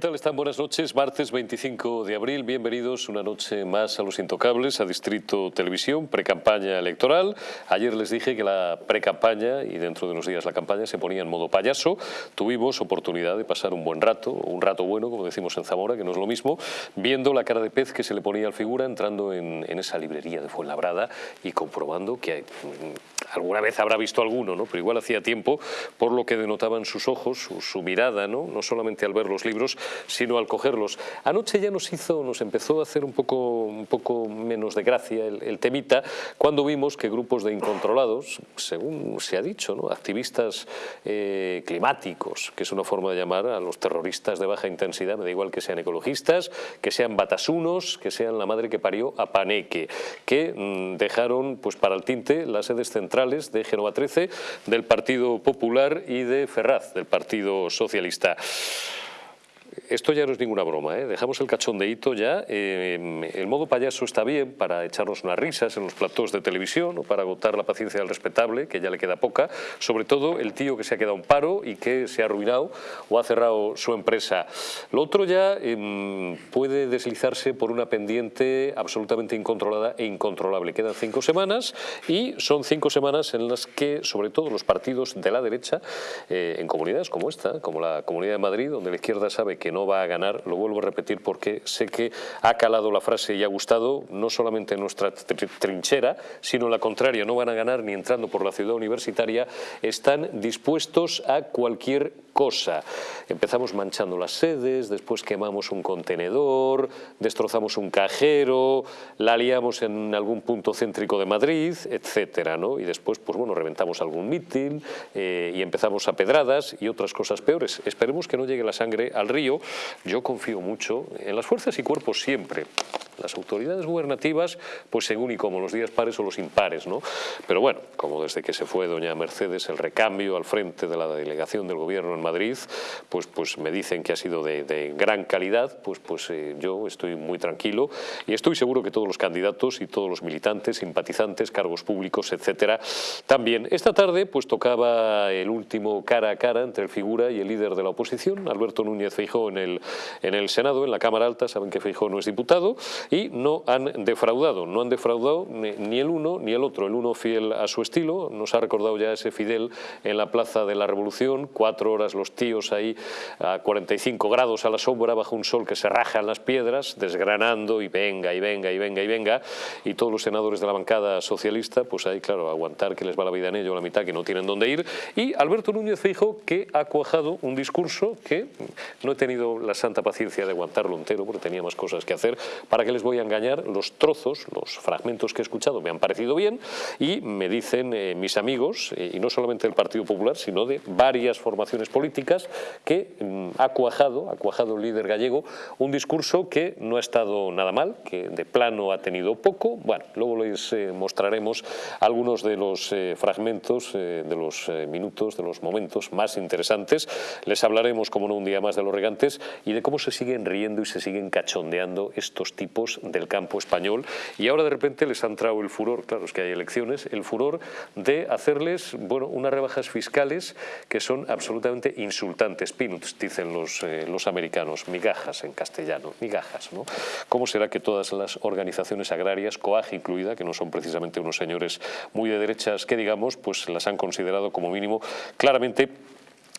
¿Qué tal están? Buenas noches. Martes 25 de abril. Bienvenidos una noche más a Los Intocables, a Distrito Televisión, precampaña electoral. Ayer les dije que la precampaña y dentro de unos días la campaña se ponía en modo payaso. Tuvimos oportunidad de pasar un buen rato, un rato bueno, como decimos en Zamora, que no es lo mismo, viendo la cara de pez que se le ponía al figura entrando en, en esa librería de Fuenlabrada y comprobando que mm, alguna vez habrá visto alguno, ¿no? pero igual hacía tiempo, por lo que denotaban sus ojos, su, su mirada, ¿no? no solamente al ver los libros, sino al cogerlos. Anoche ya nos hizo, nos empezó a hacer un poco, un poco menos de gracia el, temita cuando vimos que grupos de incontrolados, según se ha dicho, ¿no? activistas eh, climáticos, que es una forma de llamar a los terroristas de baja intensidad, me da igual que sean ecologistas, que sean batasunos, que sean la madre que parió a Paneque, que mmm, dejaron pues, para el tinte las sedes centrales de Génova 13, del Partido Popular y de Ferraz, del Partido Socialista esto ya no es ninguna broma, ¿eh? dejamos el cachondeíto ya. Eh, el modo payaso está bien para echarnos unas risas en los platós de televisión o para agotar la paciencia del respetable, que ya le queda poca. Sobre todo el tío que se ha quedado un paro y que se ha arruinado o ha cerrado su empresa. Lo otro ya eh, puede deslizarse por una pendiente absolutamente incontrolada e incontrolable. Quedan cinco semanas y son cinco semanas en las que, sobre todo los partidos de la derecha, eh, en comunidades como esta, como la Comunidad de Madrid, donde la izquierda sabe que no va a ganar, lo vuelvo a repetir porque sé que ha calado la frase y ha gustado, no solamente en nuestra trinchera, sino la contraria, no van a ganar ni entrando por la ciudad universitaria, están dispuestos a cualquier cosa. Empezamos manchando las sedes, después quemamos un contenedor, destrozamos un cajero, la liamos en algún punto céntrico de Madrid, etcétera, ¿no? Y después, pues bueno, reventamos algún mitin eh, y empezamos a pedradas y otras cosas peores. Esperemos que no llegue la sangre al río. Yo confío mucho en las fuerzas y cuerpos siempre. Las autoridades gubernativas, pues según y como los días pares o los impares, ¿no? Pero bueno, como desde que se fue doña Mercedes el recambio al frente de la delegación del gobierno en Madrid, pues, pues me dicen que ha sido de, gran calidad, pues, pues eh, yo estoy muy tranquilo y estoy seguro que todos los candidatos y todos los militantes, simpatizantes, cargos públicos, etcétera, también. Esta tarde pues tocaba el último cara a cara entre el figura y el líder de la oposición, Alberto Núñez Feijó en el, en el Senado, en la Cámara Alta, saben que Feijó no es diputado, y no han defraudado, no han defraudado ni el uno ni el otro, el uno fiel a su estilo, nos ha recordado ya ese Fidel en la Plaza de la Revolución, cuatro horas los tíos ahí a 45 grados a la sombra bajo un sol que se raja en las piedras, desgranando y venga y venga y venga y venga, y todos los senadores de la bancada socialista, pues ahí claro, aguantar que les va la vida en ello, la mitad que no tienen dónde ir, y Alberto Núñez Feijo que ha cuajado un discurso que no he tenido la santa paciencia de aguantarlo entero porque tenía más cosas que hacer, para que les voy a engañar, los trozos, los fragmentos que he escuchado me han parecido bien y me dicen eh, mis amigos, eh, y no solamente del Partido Popular, sino de varias formaciones políticas, que mm, ha cuajado, ha cuajado el líder gallego, un discurso que no ha estado nada mal, que de plano ha tenido poco, bueno, luego les eh, mostraremos algunos de los eh, fragmentos, eh, de los minutos, de los momentos más interesantes, les hablaremos, como no, un día más de los regantes y de cómo se siguen riendo y se siguen cachondeando estos tipos del campo español y ahora de repente les han traído el furor, claro, es que hay elecciones, el furor de hacerles, bueno, unas rebajas fiscales que son absolutamente insultantes, peanuts, dicen los, eh, los americanos, migajas en castellano, migajas, ¿no? ¿Cómo será que todas las organizaciones agrarias, COAG incluida, que no son precisamente unos señores muy de derechas que digamos, pues las han considerado como mínimo claramente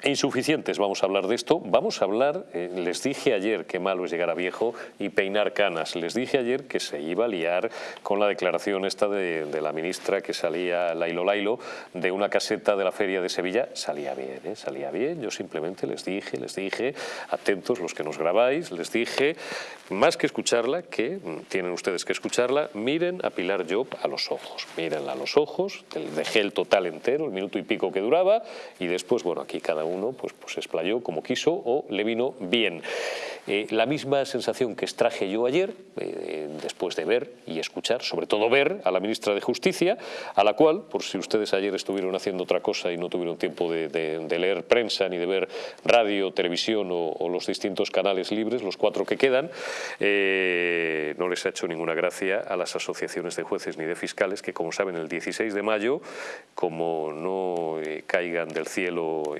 Insuficientes, vamos a hablar de esto. Vamos a hablar, eh, les dije ayer que malo es llegar a viejo y peinar canas. Les dije ayer que se iba a liar con la declaración esta de, la ministra que salía, Lailo Lailo, de una caseta de la Feria de Sevilla. Salía bien, ¿eh? salía bien. Yo simplemente les dije, les dije, atentos los que nos grabáis, les dije, más que escucharla, que mm, tienen ustedes que escucharla, miren a Pilar Job a los ojos. Mírenla a los ojos, dejé el total entero, el minuto y pico que duraba, y después, bueno, aquí cada uno uno pues, pues explayó como quiso o le vino bien. Eh, la misma sensación que extraje yo ayer, eh, después de ver y escuchar, sobre todo ver a la ministra de Justicia, a la cual, por si ustedes ayer estuvieron haciendo otra cosa y no tuvieron tiempo de, leer prensa ni de ver radio, televisión o, los distintos canales libres, los cuatro que quedan, eh, no les ha hecho ninguna gracia a las asociaciones de jueces ni de fiscales que, como saben, el 16 de mayo, como no caigan del cielo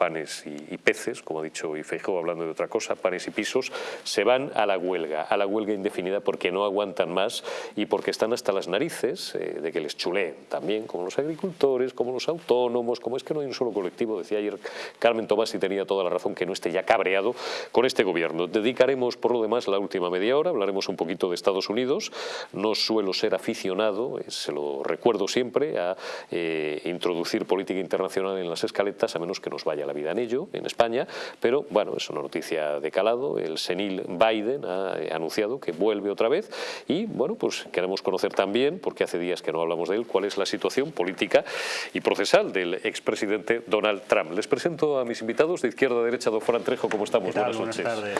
panes y, peces, como ha dicho Ifeijóo hablando de otra cosa, panes y pisos, se van a la huelga, a la huelga indefinida porque no aguantan más y porque están hasta las narices eh, de que les chuleen también, como los agricultores, como los autónomos, como es que no hay un solo colectivo, decía ayer Carmen Tomás y tenía toda la razón que no esté ya cabreado con este gobierno. Dedicaremos por lo demás la última media hora, hablaremos un poquito de Estados Unidos, no suelo ser aficionado, eh, se lo recuerdo siempre, a eh, introducir política internacional en las escaletas, a menos que nos vaya la vida en ello, en España, pero bueno, es una noticia de calado, el senil Biden ha anunciado que vuelve otra vez y bueno, pues queremos conocer también, porque hace días que no hablamos de él, cuál es la situación política y procesal del expresidente Donald Trump. Les presento a mis invitados de izquierda a derecha, don Juan Trejo, ¿cómo estamos? Buenas noches. Buenas tardes.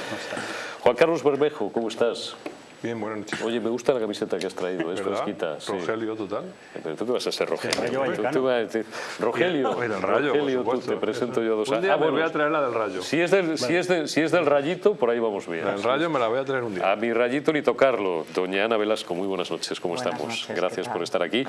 Juan Carlos Bermejo, ¿cómo estás? Bien, buenas noches. Oye, me gusta la camiseta que has traído, es fresquita. Rogelio total. Pero tú qué vas a ser Rogelio. Tú, vas a decir, Rogelio, del rayo, Rogelio tú, te presento yo a dos. Un día ah, me voy a traer la del rayo. Si es del, si, es si es del rayito, por ahí vamos bien. El rayo me la voy a traer un día. A mi rayito ni tocarlo. Doña Ana Velasco, muy buenas noches, ¿cómo estamos? Gracias por estar aquí.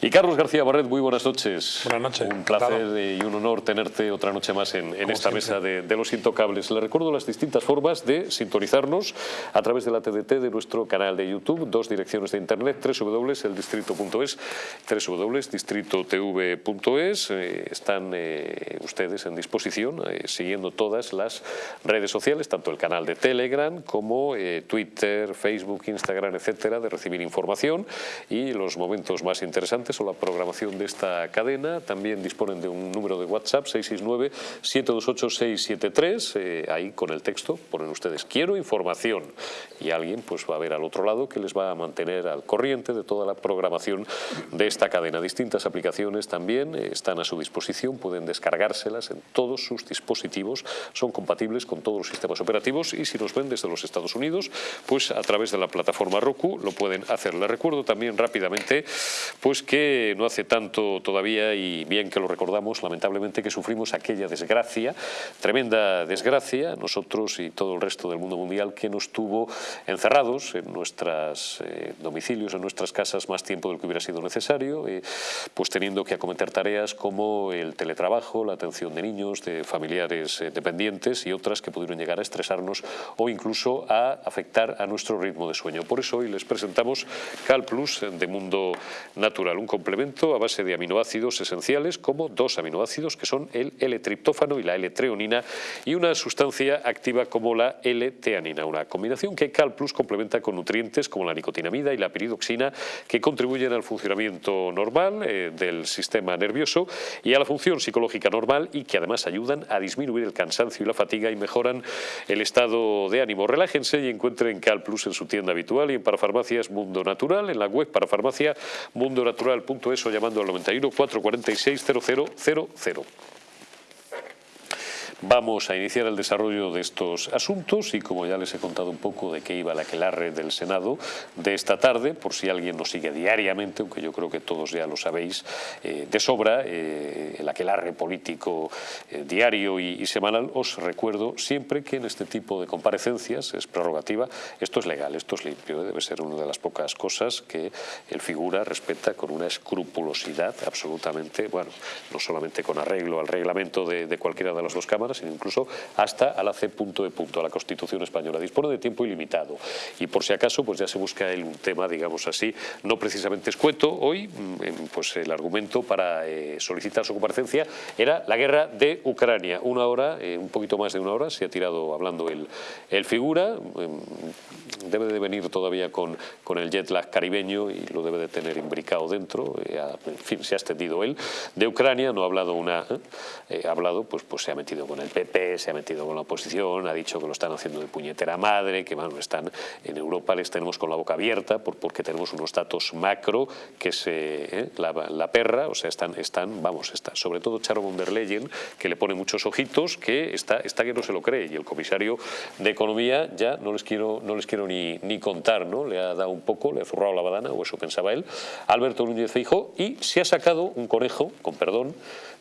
Y Carlos García Barret, muy buenas noches. Buenas noches. Un placer y un honor tenerte otra noche más en, en esta mesa de, de Los Intocables. Le recuerdo las distintas formas de sintonizarnos a través de la TDT de nuestro canal de YouTube dos direcciones de internet, www.eldistrito.es, www.distritotv.es. Eh, están eh, ustedes en disposición, eh, siguiendo todas las redes sociales, tanto el canal de Telegram como Twitter, Facebook, Instagram, etcétera, de recibir información y los momentos más interesantes o la programación de esta cadena. También disponen de un número de WhatsApp, 669-728-673, ahí con el texto ponen ustedes quiero información y alguien pues va a ver al otro lado que les va a mantener al corriente de toda la programación de esta cadena. Distintas aplicaciones también eh, están a su disposición, pueden descargárselas en todos sus dispositivos, son compatibles con todos los sistemas operativos y si nos ven desde los Estados Unidos, pues a través de la plataforma Roku lo pueden hacer. Les recuerdo también rápidamente pues que no hace tanto todavía y bien que lo recordamos, lamentablemente que sufrimos aquella desgracia, tremenda desgracia, nosotros y todo el resto del mundo mundial que nos tuvo encerrados en nuestra eh, domicilios, en nuestras casas, más tiempo del que hubiera sido necesario, eh, pues teniendo que acometer tareas como el teletrabajo, la atención de niños, de familiares eh, dependientes y otras que pudieron llegar a estresarnos o incluso a afectar a nuestro ritmo de sueño. Por eso hoy les presentamos Cal Plus de Mundo Natural, un complemento a base de aminoácidos esenciales como dos aminoácidos que son el L-triptófano y la L-treonina y una sustancia activa como la L-teanina, una combinación que Cal Plus complementa con nutrientes como la nicotinamida y la piridoxina que contribuyen al funcionamiento normal eh, del sistema nervioso y a la función psicológica normal y que además ayudan a disminuir el cansancio y la fatiga y mejoran el estado de ánimo. Relájense y encuentren Cal Plus en su tienda habitual y en Parafarmacias Mundo Natural, en la web parafarmacia mundonatural.es o llamando al 91 446 0000. Vamos a iniciar el desarrollo de estos asuntos y como ya les he contado un poco de qué iba la aquelarre del Senado de esta tarde, por si alguien nos sigue diariamente, aunque yo creo que todos ya lo sabéis eh, de sobra, eh, el aquelarre político eh, diario y, semanal, os recuerdo siempre que en este tipo de comparecencias es prerrogativa, esto es legal, esto es limpio, debe ser una de las pocas cosas que el figura respeta con una escrupulosidad absolutamente, bueno, no solamente con arreglo al reglamento de, de cualquiera de las dos cámaras, sino incluso hasta a la C punto de punto, a la Constitución Española. Dispone de tiempo ilimitado y por si acaso pues ya se busca un tema, digamos así, no precisamente escueto. Hoy mm, pues el argumento para eh, solicitar su comparecencia era la guerra de Ucrania. Una hora, eh, un poquito más de una hora, se ha tirado hablando el, el figura. Mm, debe de venir todavía con, con el jet lag caribeño y lo debe de tener imbricado dentro. Eh, en fin, se ha extendido él. De Ucrania no ha hablado una... ha hablado, pues, pues se ha metido con el PP, se ha metido con la oposición, ha dicho que lo están haciendo de puñetera madre, que bueno, están en Europa les tenemos con la boca abierta porque tenemos unos datos macro que se ¿eh? la, perra, o sea, están, están vamos, está, sobre todo Charo von der Leyen, que le pone muchos ojitos, que está, está que no se lo cree, y el comisario de Economía ya no les quiero, no les quiero ni, ni contar, ¿no? Le ha dado un poco, le ha zurrado la badana, o eso pensaba él, Alberto Núñez Feijóo, y se ha sacado un conejo, con perdón,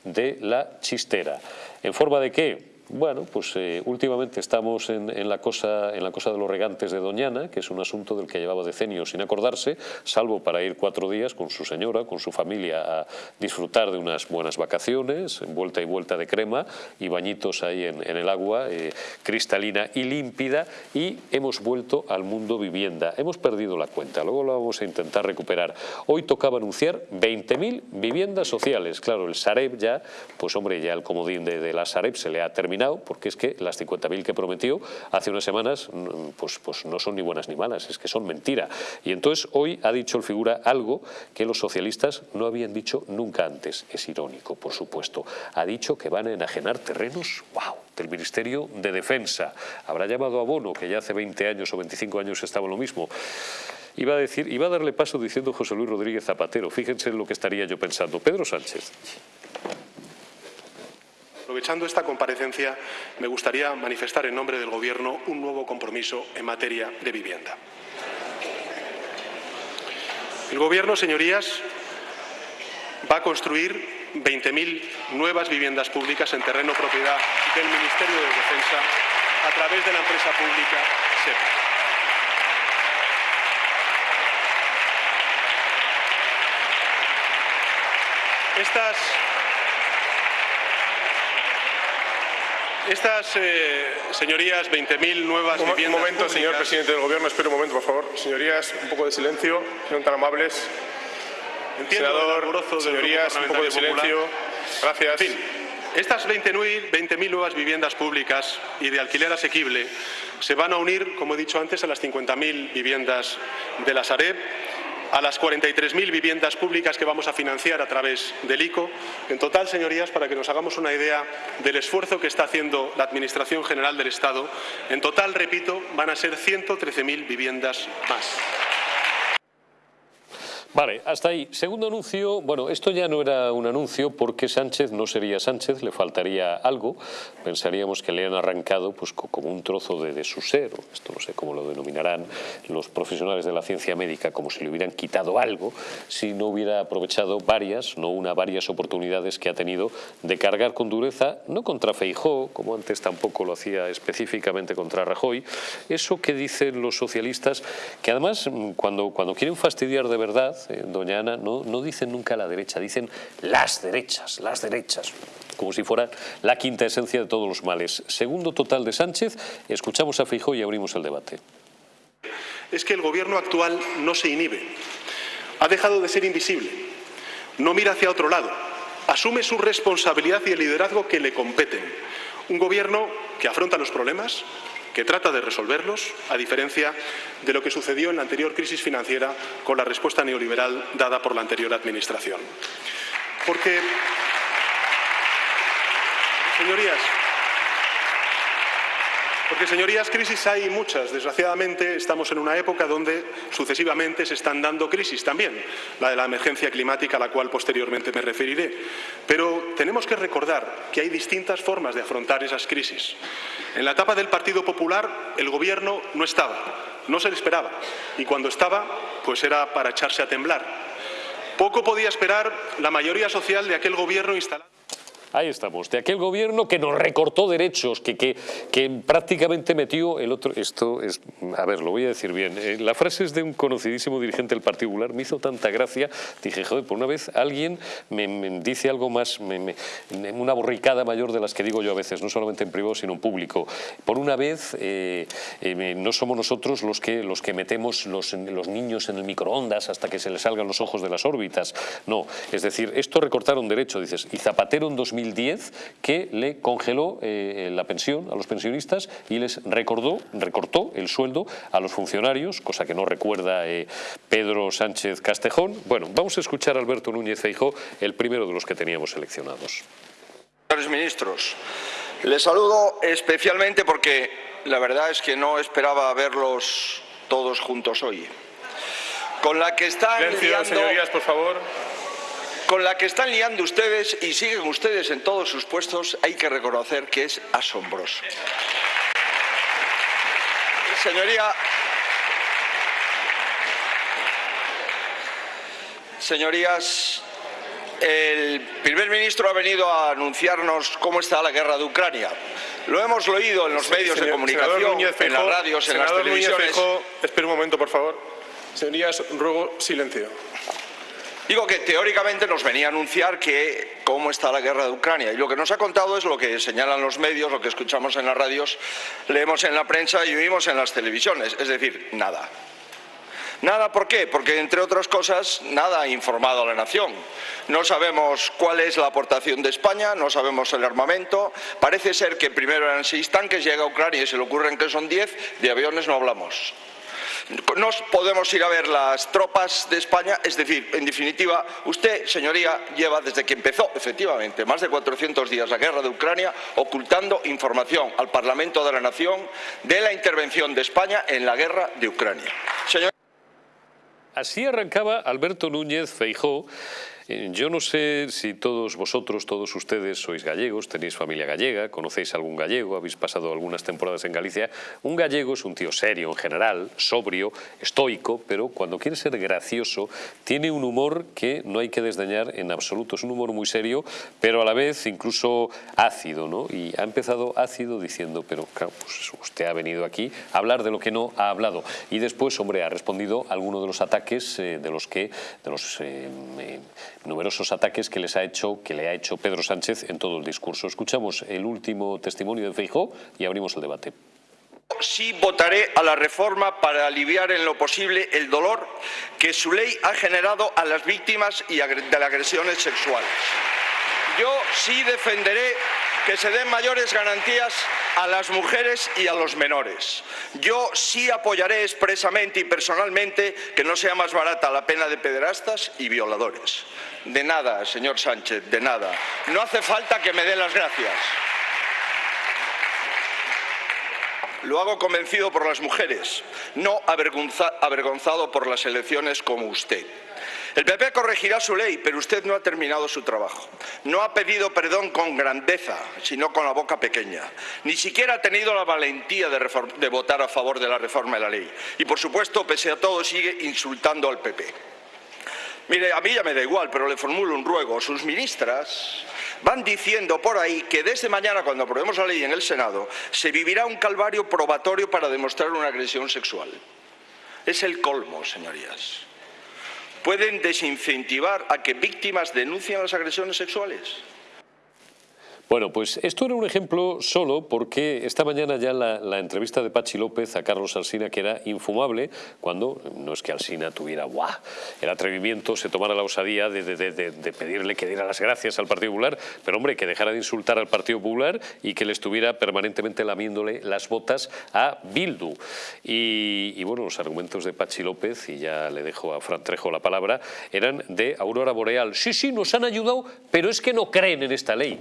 de la chistera. ¿En forma de qué? Bueno, pues eh, últimamente estamos en, la cosa, en la cosa de los regantes de Doñana, que es un asunto del que llevaba decenios sin acordarse, salvo para ir cuatro días con su señora, con su familia, a disfrutar de unas buenas vacaciones, vuelta y vuelta de crema y bañitos ahí en, el agua, eh, cristalina y límpida, y hemos vuelto al mundo vivienda. Hemos perdido la cuenta, luego lo vamos a intentar recuperar. Hoy tocaba anunciar 20.000 viviendas sociales. Claro, el Sareb ya, pues hombre, ya el comodín de la Sareb se le ha terminado porque es que las 50.000 que prometió hace unas semanas mm, pues, pues no son ni buenas ni malas, es que son mentira. Y entonces hoy ha dicho el figura algo que los socialistas no habían dicho nunca antes. Es irónico, por supuesto. Ha dicho que van a enajenar terrenos, wow, del Ministerio de Defensa. Habrá llamado a Bono, que ya hace 20 años o 25 años estaba lo mismo. Iba a, decir, iba a darle paso diciendo José Luis Rodríguez Zapatero. Fíjense en lo que estaría yo pensando. Pedro Sánchez. Aprovechando esta comparecencia, me gustaría manifestar en nombre del Gobierno un nuevo compromiso en materia de vivienda. El Gobierno, señorías, va a construir 20.000 nuevas viviendas públicas en terreno propiedad del Ministerio de Defensa a través de la empresa pública SEPA. Estas Estas, eh, señorías, 20.000 nuevas un, viviendas Un momento, señor presidente del Gobierno, espere un momento, por favor. Señorías, un poco de silencio, son tan amables. Entiendo Senador, señorías, un poco de silencio. Gracias. En fin, estas 20.000 nuevas viviendas públicas y de alquiler asequible se van a unir, como he dicho antes, a las 50.000 viviendas de la Sareb a las 43.000 viviendas públicas que vamos a financiar a través del ICO. En total, señorías, para que nos hagamos una idea del esfuerzo que está haciendo la Administración General del Estado, en total, repito, van a ser 113.000 viviendas más. Vale, hasta ahí. Segundo anuncio, bueno, esto ya no era un anuncio porque Sánchez no sería Sánchez, le faltaría algo. Pensaríamos que le han arrancado pues como un trozo de, su ser, esto no sé cómo lo denominarán los profesionales de la ciencia médica, como si le hubieran quitado algo, si no hubiera aprovechado varias, no una, varias oportunidades que ha tenido de cargar con dureza, no contra Feijó, como antes tampoco lo hacía específicamente contra Rajoy, eso que dicen los socialistas, que además cuando, cuando quieren fastidiar de verdad, eh, doña Ana, no, no dicen nunca la derecha, dicen las derechas, las derechas como si fuera la quinta esencia de todos los males. Segundo total de Sánchez, escuchamos a Feijóo y abrimos el debate. Es que el gobierno actual no se inhibe, ha dejado de ser invisible, no mira hacia otro lado, asume su responsabilidad y el liderazgo que le competen. Un gobierno que afronta los problemas, que trata de resolverlos, a diferencia de lo que sucedió en la anterior crisis financiera con la respuesta neoliberal dada por la anterior Administración. Porque, señorías, porque, señorías, crisis hay muchas. Desgraciadamente, estamos en una época donde sucesivamente se están dando crisis también, la de la emergencia climática a la cual posteriormente me referiré. Pero tenemos que recordar que hay distintas formas de afrontar esas crisis. En la etapa del Partido Popular, el Gobierno no estaba, no se le esperaba. Y cuando estaba, pues era para echarse a temblar. Poco podía esperar la mayoría social de aquel Gobierno instalado. Ahí estamos, de aquel gobierno que nos recortó derechos, que, que, que, prácticamente metió el otro... Esto es... A ver, lo voy a decir bien. Eh, la frase es de un conocidísimo dirigente del Partido Popular, me hizo tanta gracia. Dije, joder, por una vez alguien me, dice algo más, me, una borricada mayor de las que digo yo a veces, no solamente en privado, sino en público. Por una vez, eh, eh, no somos nosotros los que, los que metemos los, los niños en el microondas hasta que se les salgan los ojos de las órbitas. No, es decir, esto recortaron derechos, dices, y Zapatero en 2000 2010 que le congeló eh, la pensión a los pensionistas y les recordó, recortó el sueldo a los funcionarios, cosa que no recuerda eh, Pedro Sánchez Castejón. Bueno, vamos a escuchar a Alberto Núñez Feijóo, el primero de los que teníamos seleccionados. Señores ministros, les saludo especialmente porque la verdad es que no esperaba verlos todos juntos hoy. Con la que están Silencio, señorías, por favor con la que están liando ustedes y siguen ustedes en todos sus puestos, hay que reconocer que es asombroso. Señoría, señorías, el primer ministro ha venido a anunciarnos cómo está la guerra de Ucrania. Lo hemos oído en los medios de comunicación, en las radios, en las televisiones. espera un momento, por favor. Señorías, ruego silencio. Digo que teóricamente nos venía a anunciar que cómo está la guerra de Ucrania y lo que nos ha contado es lo que señalan los medios, lo que escuchamos en las radios, leemos en la prensa y oímos en las televisiones, es decir, nada. Nada, ¿por qué? Porque, entre otras cosas, nada ha informado a la nación. No sabemos cuál es la aportación de España, no sabemos el armamento. Parece ser que primero eran seis tanques, llega a Ucrania y se le ocurren que son diez, de aviones no hablamos. No podemos ir a ver las tropas de España, es decir, en definitiva, usted, señoría, lleva desde que empezó, efectivamente, más de 400 días la guerra de Ucrania, ocultando información al Parlamento de la Nación de la intervención de España en la guerra de Ucrania. Así arrancaba Alberto Núñez Feijó yo no sé si todos vosotros, todos ustedes sois gallegos, tenéis familia gallega, conocéis algún gallego, habéis pasado algunas temporadas en Galicia. Un gallego es un tío serio en general, sobrio, estoico, pero cuando quiere ser gracioso tiene un humor que no hay que desdeñar en absoluto. Es un humor muy serio, pero a la vez incluso ácido, ¿no? Y ha empezado ácido diciendo, pero claro, pues usted ha venido aquí a hablar de lo que no ha hablado. Y después, hombre, ha respondido a alguno de los ataques eh, de los que, de los eh, numerosos ataques que, les ha hecho, que le ha hecho Pedro Sánchez en todo el discurso. Escuchamos el último testimonio de Feijó y abrimos el debate. Sí votaré a la reforma para aliviar en lo posible el dolor que su ley ha generado a las víctimas de las agresiones sexuales. Yo sí defenderé que se den mayores garantías a las mujeres y a los menores. Yo sí apoyaré expresamente y personalmente que no sea más barata la pena de pederastas y violadores. De nada, señor Sánchez, de nada. No hace falta que me dé las gracias. Lo hago convencido por las mujeres, no avergonzado por las elecciones como usted. El PP corregirá su ley, pero usted no ha terminado su trabajo. No ha pedido perdón con grandeza, sino con la boca pequeña. Ni siquiera ha tenido la valentía de, votar a favor de la reforma de la ley. Y, por supuesto, pese a todo, sigue insultando al PP. Mire, a mí ya me da igual, pero le formulo un ruego. Sus ministras van diciendo por ahí que desde mañana, cuando aprobemos la ley en el Senado, se vivirá un calvario probatorio para demostrar una agresión sexual. Es el colmo, señorías pueden desincentivar a que víctimas denuncien las agresiones sexuales. Bueno, pues esto era un ejemplo solo porque esta mañana ya la, entrevista de Pachi López a Carlos Alsina, que era infumable, cuando no es que Alsina tuviera ¡guau! el atrevimiento, se tomara la osadía de, pedirle que diera las gracias al Partido Popular, pero hombre, que dejara de insultar al Partido Popular y que le estuviera permanentemente lamiéndole las botas a Bildu. Y, y bueno, los argumentos de Pachi López, y ya le dejo a Fran Trejo la palabra, eran de Aurora Boreal. Sí, sí, nos han ayudado, pero es que no creen en esta ley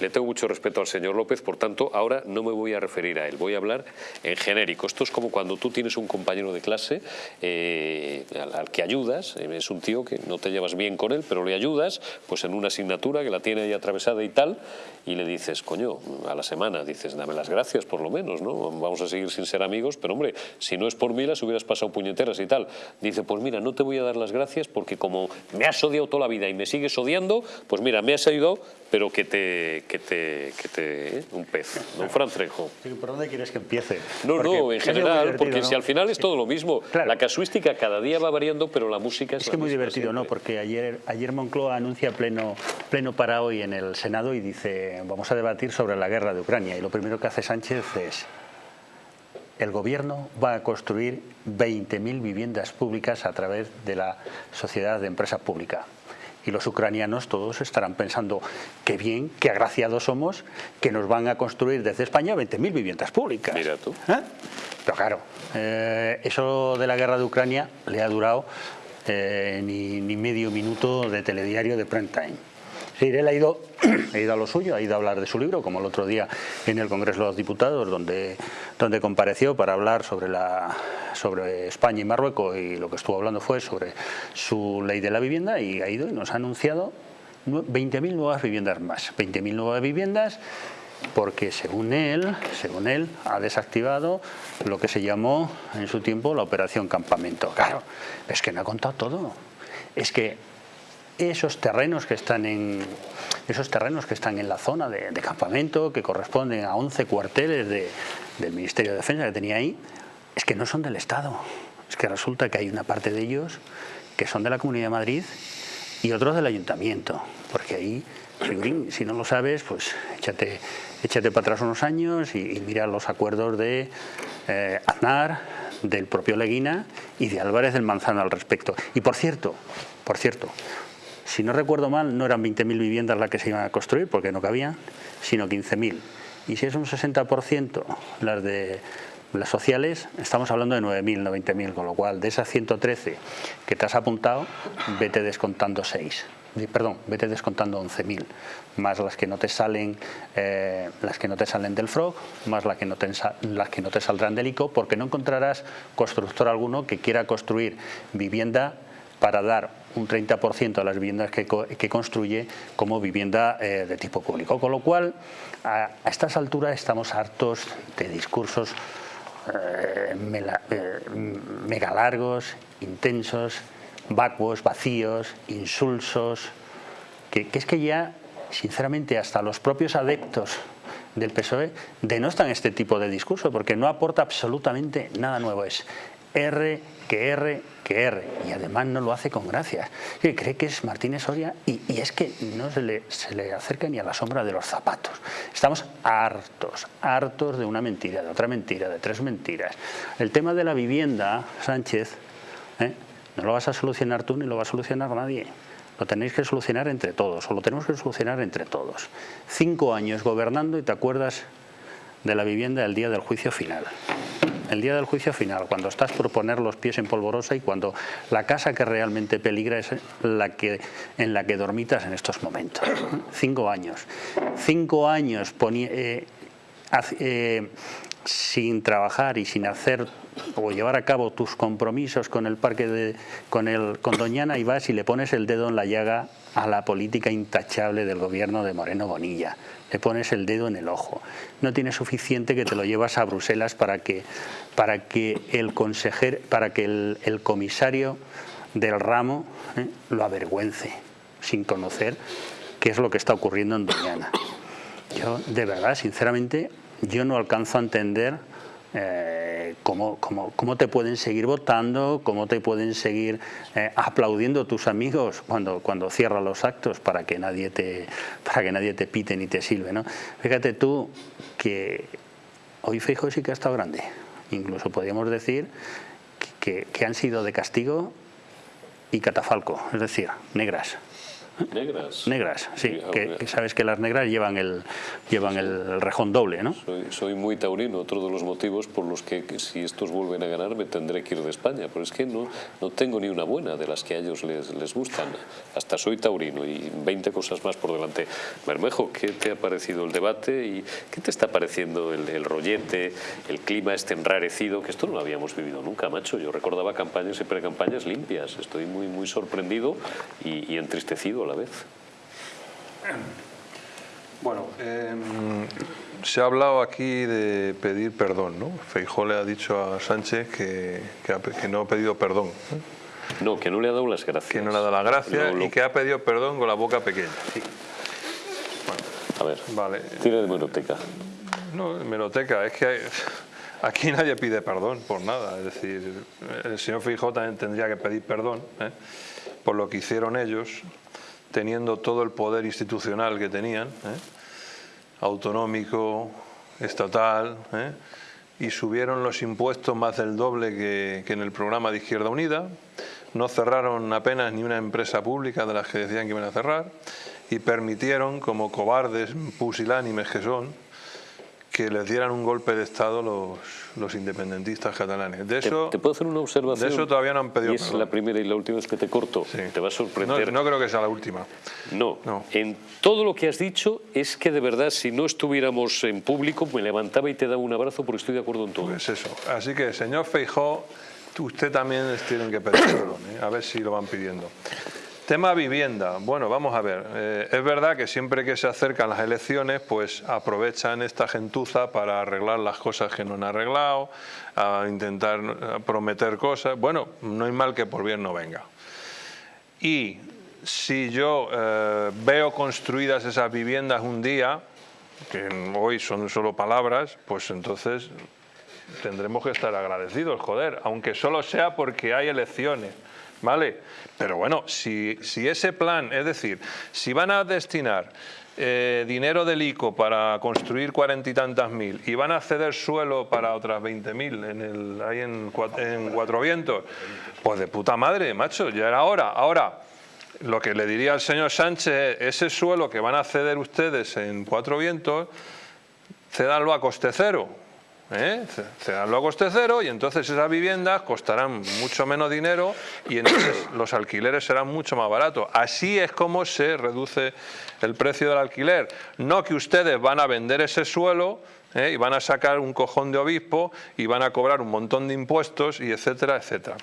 le tengo mucho respeto al señor López, por tanto, ahora no me voy a referir a él, voy a hablar en genérico. Esto es como cuando tú tienes un compañero de clase eh, al, que ayudas, eh, es un tío que no te llevas bien con él, pero le ayudas pues en una asignatura que la tiene ahí atravesada y tal, y le dices, coño, a la semana, dices, dame las gracias por lo menos, ¿no? Vamos a seguir sin ser amigos, pero hombre, si no es por mí las hubieras pasado puñeteras y tal. Dice, pues mira, no te voy a dar las gracias porque como me has odiado toda la vida y me sigues odiando, pues mira, me has ayudado, pero que te, que te, que te ¿eh? un pez, un Trejo. ¿Por dónde quieres que empiece? No, no, en general, porque si al final es todo lo mismo. La casuística cada día va variando, pero la música es Es que muy divertido, ¿no? Porque ayer, ayer Moncloa anuncia pleno, pleno para hoy en el Senado y dice, vamos a debatir sobre la guerra de Ucrania. Y lo primero que hace Sánchez es, el gobierno va a construir 20.000 viviendas públicas a través de la Sociedad de Empresa Pública y los ucranianos todos estarán pensando qué bien, qué agraciados somos que nos van a construir desde España 20.000 viviendas públicas. Mira tú. ¿Eh? Pero claro, eh, eso de la guerra de Ucrania le ha durado eh, ni, ni, medio minuto de telediario de prime time. Sí, él ha ido, ha ido a lo suyo, ha ido a hablar de su libro, como el otro día en el Congreso de los Diputados, donde, donde compareció para hablar sobre, la, sobre España y Marruecos y lo que estuvo hablando fue sobre su ley de la vivienda y ha ido y nos ha anunciado 20.000 nuevas viviendas más. 20.000 nuevas viviendas porque según él, según él, ha desactivado lo que se llamó en su tiempo la operación campamento. Claro, es que no ha contado todo. Es que esos terrenos que están en esos terrenos que están en la zona de, campamento, que corresponden a 11 cuarteles del Ministerio de Defensa que tenía ahí, es que no son del Estado. Es que resulta que hay una parte de ellos que son de la Comunidad de Madrid y otros del Ayuntamiento, porque ahí, si no lo sabes, pues échate, échate para atrás unos años y, mira los acuerdos de eh, Aznar, del propio Leguina y de Álvarez del Manzano al respecto. Y por cierto, por cierto, si no recuerdo mal, no eran 20.000 viviendas las que se iban a construir, porque no cabían, sino 15.000. Y si es un 60% las de las sociales, estamos hablando de 9.000, no 20.000, con lo cual de esas 113 que te has apuntado, vete descontando 6 perdón, vete descontando 11.000, más las que no te salen eh, las que no te salen del FROG, más las que, no te, las que no te saldrán del ICO, porque no encontrarás constructor alguno que quiera construir vivienda para dar un 30% a las viviendas que, construye como vivienda eh, de tipo público. Con lo cual, a, estas alturas estamos hartos de discursos eh, mega largos, intensos, vacuos, vacíos, insulsos, que, es que ya, sinceramente, hasta los propios adeptos del PSOE denostan este tipo de discurso porque no aporta absolutamente nada nuevo. Es R, que R, que R. Y además no lo hace con gracia. Que cree que es Martínez Soria y, es que no se le, se le acerca ni a la sombra de los zapatos. Estamos hartos, hartos de una mentira, de otra mentira, de tres mentiras. El tema de la vivienda, Sánchez, ¿eh? No lo vas a solucionar tú ni lo va a solucionar nadie. Lo tenéis que solucionar entre todos, o lo tenemos que solucionar entre todos. Cinco años gobernando y te acuerdas de la vivienda el día del juicio final. El día del juicio final, cuando estás por poner los pies en polvorosa y cuando la casa que realmente peligra es la que, en la que dormitas en estos momentos. Cinco años. Cinco años eh, eh, sin trabajar y sin hacer o llevar a cabo tus compromisos con el parque de, con el con Doñana y vas y le pones el dedo en la llaga a la política intachable del gobierno de Moreno Bonilla. Le pones el dedo en el ojo. No tiene suficiente que te lo llevas a Bruselas para que, para que el consejero, para que el, comisario del ramo ¿eh? lo avergüence, sin conocer qué es lo que está ocurriendo en Doñana. Yo, de verdad, sinceramente, yo no alcanzo a entender eh, cómo, te pueden seguir votando, cómo te pueden seguir eh, aplaudiendo tus amigos cuando, cuando cierran los actos para que nadie te, para que nadie te pite ni te sirve. ¿no? Fíjate tú que hoy Feijóo sí que ha estado grande. Incluso podríamos decir que, que han sido de castigo y catafalco, es decir, negras. Negras. Negras, sí. Que, sabes que las negras llevan el, llevan el rejón doble, ¿no? Soy, muy taurino, otro de los motivos por los que, si estos vuelven a ganar me tendré que ir de España, pero es que no, no tengo ni una buena de las que a ellos les, les gustan. Hasta soy taurino y 20 cosas más por delante. Bermejo, ¿qué te ha parecido el debate y qué te está pareciendo el, el rollete, el clima este enrarecido, que esto no lo habíamos vivido nunca, macho? Yo recordaba campañas y precampañas limpias. Estoy muy, muy sorprendido y, y entristecido a la vez. Bueno, em, se ha hablado aquí de pedir perdón, ¿no? Feijó le ha dicho a Sánchez que, que, no ha pedido perdón. No, que no le ha dado las gracias. Que no le ha dado las gracias y que ha pedido perdón con la boca pequeña. a ver, vale. tiene de meroteca. No, meroteca, es que aquí nadie pide perdón por nada. Es decir, el señor Feijó también tendría que pedir perdón ¿eh? por lo que hicieron ellos teniendo todo el poder institucional que tenían, ¿eh? autonómico, estatal, ¿eh? y subieron los impuestos más del doble que, que, en el programa de Izquierda Unida, no cerraron apenas ni una empresa pública de las que decían que iban a cerrar, y permitieron, como cobardes pusilánimes que son, que les dieran un golpe de Estado los, los independentistas catalanes. De eso, ¿Te, puedo hacer una observación? De eso todavía no han pedido y es la primera y la última vez que te corto. Te va a sorprender. No, creo que sea la última. No. no. En todo lo que has dicho es que de verdad si no estuviéramos en público me levantaba y te daba un abrazo porque estoy de acuerdo en todo. Pues eso. Así que, señor Feijó, usted también tiene que pedir perdón. ¿eh? A ver si lo van pidiendo. Tema vivienda. Bueno, vamos a ver. Eh, es verdad que siempre que se acercan las elecciones, pues aprovechan esta gentuza para arreglar las cosas que no han arreglado, a intentar prometer cosas. Bueno, no hay mal que por bien no venga. Y si yo eh, veo construidas esas viviendas un día, que hoy son solo palabras, pues entonces tendremos que estar agradecidos, joder, aunque solo sea porque hay elecciones. ¿Vale? Pero bueno, si, si ese plan, es decir, si van a destinar eh, dinero del ICO para construir cuarenta y tantas mil y van a ceder suelo para otras veinte mil en el, ahí en, Cuatro Vientos, pues de puta madre, macho, ya era hora. Ahora, lo que le diría al señor Sánchez ese suelo que van a ceder ustedes en Cuatro Vientos, cedanlo a coste cero. ¿Eh? cedanlo a coste cero y entonces esas viviendas costarán mucho menos dinero y entonces los alquileres serán mucho más baratos. Así es como se reduce el precio del alquiler. No que ustedes van a vender ese suelo ¿eh? y van a sacar un cojón de obispo y van a cobrar un montón de impuestos y etcétera, etcétera.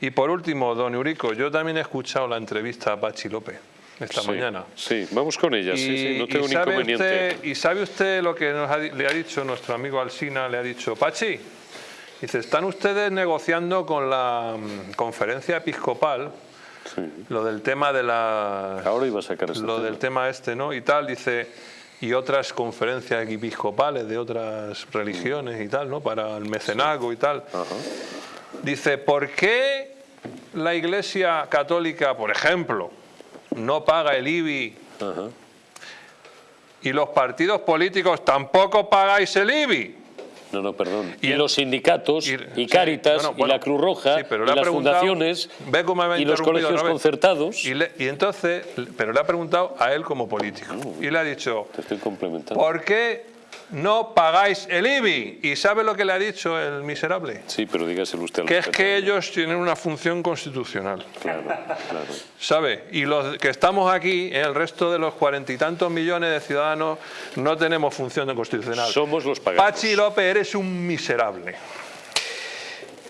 Y por último, don Eurico, yo también he escuchado la entrevista a Pachi López esta mañana. Sí, vamos con ella, sí, sí, no tengo inconveniente. ¿Y sabe usted lo que nos le ha dicho nuestro amigo Alsina? Le ha dicho, Pachi, dice, están ustedes negociando con la mm, conferencia episcopal lo del tema de la... Ahora iba a sacar Lo del tema este, ¿no? Y tal, dice y otras conferencias episcopales de otras religiones y tal, ¿no? Para el mecenazgo y tal. Dice, ¿por qué la Iglesia Católica, por ejemplo, no paga el IBI y los partidos políticos tampoco pagáis el IBI? No, no, perdón. Y, los sindicatos, y, Cáritas, y la Cruz Roja, y las fundaciones, y los colegios concertados. Y, entonces, pero le ha preguntado a él como político. y le ha dicho, te estoy complementando. ¿por qué no pagáis el IBI. ¿Y sabe lo que le ha dicho el miserable? Sí, pero dígaselo usted al Que es que ellos tienen una función constitucional. Claro, claro. ¿Sabe? Y los que estamos aquí, el resto de los cuarenta y tantos millones de ciudadanos, no tenemos función constitucional. Somos los pagados. Pachi López, eres un miserable.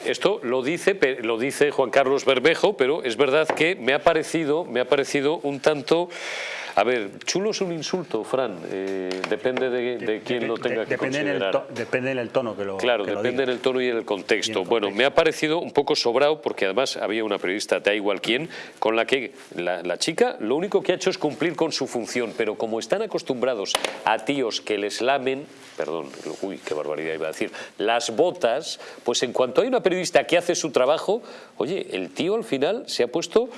Esto lo dice, lo dice Juan Carlos Bermejo, pero es verdad que me ha parecido, me ha parecido un tanto a ver, chulo es un insulto, Fran. Eh, depende de, quién lo tenga que depende considerar. depende en el tono que lo Claro, depende en el tono y en el contexto. Bueno, me ha parecido un poco sobrado porque además había una periodista, da igual quién, con la que la, chica lo único que ha hecho es cumplir con su función, pero como están acostumbrados a tíos que les lamen, perdón, uy, qué barbaridad iba a decir, las botas, pues en cuanto hay una periodista que hace su trabajo, oye, el tío al final se ha puesto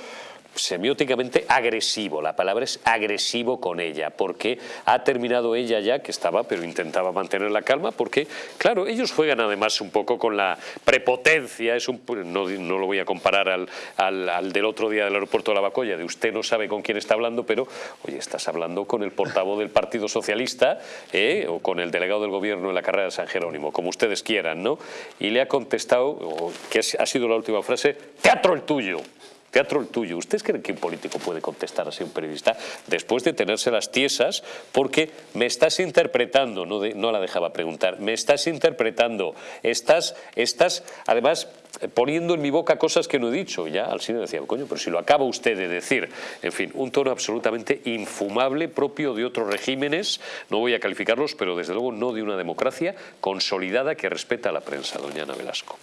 semióticamente agresivo, la palabra es agresivo con ella, porque ha terminado ella ya, que estaba, pero intentaba mantener la calma, porque, claro, ellos juegan además un poco con la prepotencia, es un, no, no lo voy a comparar al, al, del otro día del aeropuerto de la Bacolla, de usted no sabe con quién está hablando, pero, oye, estás hablando con el portavoz del Partido Socialista ¿eh? o con el delegado del gobierno en la carrera de San Jerónimo, como ustedes quieran, ¿no? Y le ha contestado, que ha sido la última frase, teatro el tuyo teatro el tuyo. ¿Ustedes creen que un político puede contestar así a un periodista después de tenerse las tiesas? Porque me estás interpretando, no, no la dejaba preguntar, me estás interpretando, estás, estás además poniendo en mi boca cosas que no he dicho. ya al cine decía, coño, pero si lo acaba usted de decir. En fin, un tono absolutamente infumable, propio de otros regímenes, no voy a calificarlos, pero desde luego no de una democracia consolidada que respeta a la prensa, doña Ana Velasco.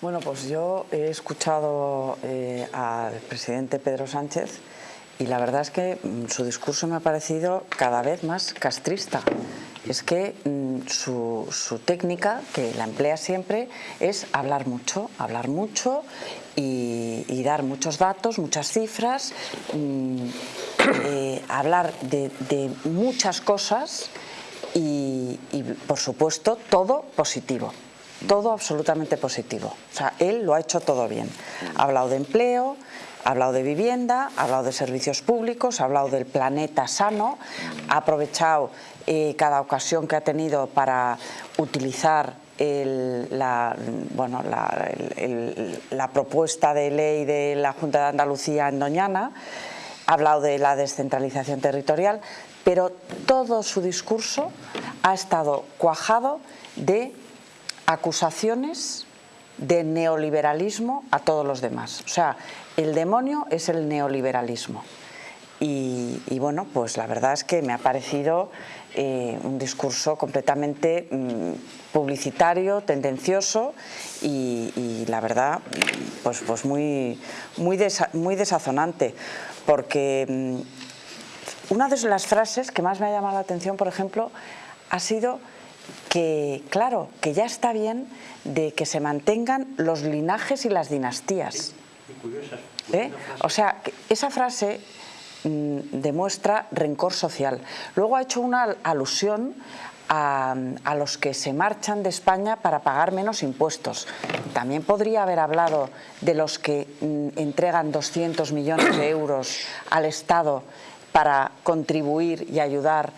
Bueno, pues yo he escuchado eh, al presidente Pedro Sánchez y la verdad es que mm, su discurso me ha parecido cada vez más castrista. Es que mm, su, técnica, que la emplea siempre, es hablar mucho, hablar mucho y, dar muchos datos, muchas cifras, mm, eh, hablar de, muchas cosas y, por supuesto, todo positivo todo absolutamente positivo. O sea, él lo ha hecho todo bien. Ha hablado de empleo, ha hablado de vivienda, ha hablado de servicios públicos, ha hablado del planeta sano, ha aprovechado eh, cada ocasión que ha tenido para utilizar la, bueno, la, propuesta de ley de la Junta de Andalucía en Doñana, ha hablado de la descentralización territorial, pero todo su discurso ha estado cuajado de acusaciones de neoliberalismo a todos los demás. O sea, el demonio es el neoliberalismo. Y, bueno, pues la verdad es que me ha parecido eh, un discurso completamente mm, publicitario, tendencioso y, la verdad, pues, pues muy, muy, muy desazonante porque mm, una de las frases que más me ha llamado la atención, por ejemplo, ha sido que, claro, que ya está bien de que se mantengan los linajes y las dinastías. ¿Eh? O sea, esa frase mm, demuestra rencor social. Luego ha hecho una alusión a, los que se marchan de España para pagar menos impuestos. También podría haber hablado de los que mm, entregan 200 millones de euros al Estado para contribuir y ayudar,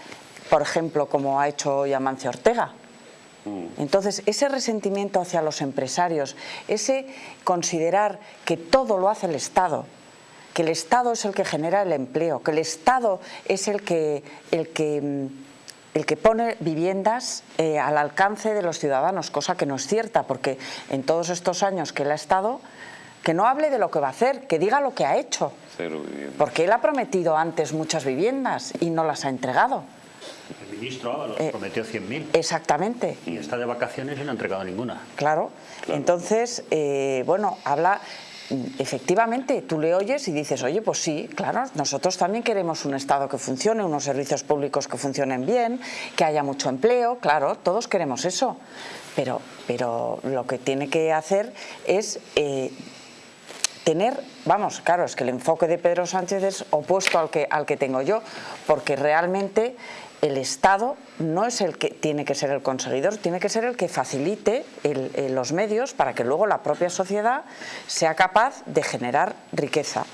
por ejemplo, como ha hecho hoy Amancio Ortega. Mm. Entonces, ese resentimiento hacia los empresarios, ese considerar que todo lo hace el Estado, que el Estado es el que genera el empleo, que el Estado es el que, el que, mm, el que pone viviendas eh, al alcance de los ciudadanos, cosa que no es cierta, porque en todos estos años que él ha estado, que no hable de lo que va a hacer, que diga lo que ha hecho. Porque él ha prometido antes muchas viviendas y no las ha entregado. El ministro Ábalos eh, prometió 100.000. Exactamente. Y está de vacaciones y no ha entregado ninguna. Claro. Entonces, eh, bueno, habla efectivamente, tú le oyes y dices, oye, pues sí, claro, nosotros también queremos un Estado que funcione, unos servicios públicos que funcionen bien, que haya mucho empleo, claro, todos queremos eso. Pero, pero lo que tiene que hacer es eh, tener, vamos, claro, es que el enfoque de Pedro Sánchez es opuesto al que, al que tengo yo, porque realmente el Estado no es el que tiene que ser el conseguidor, tiene que ser el que facilite los medios para que luego la propia sociedad sea capaz de generar riqueza.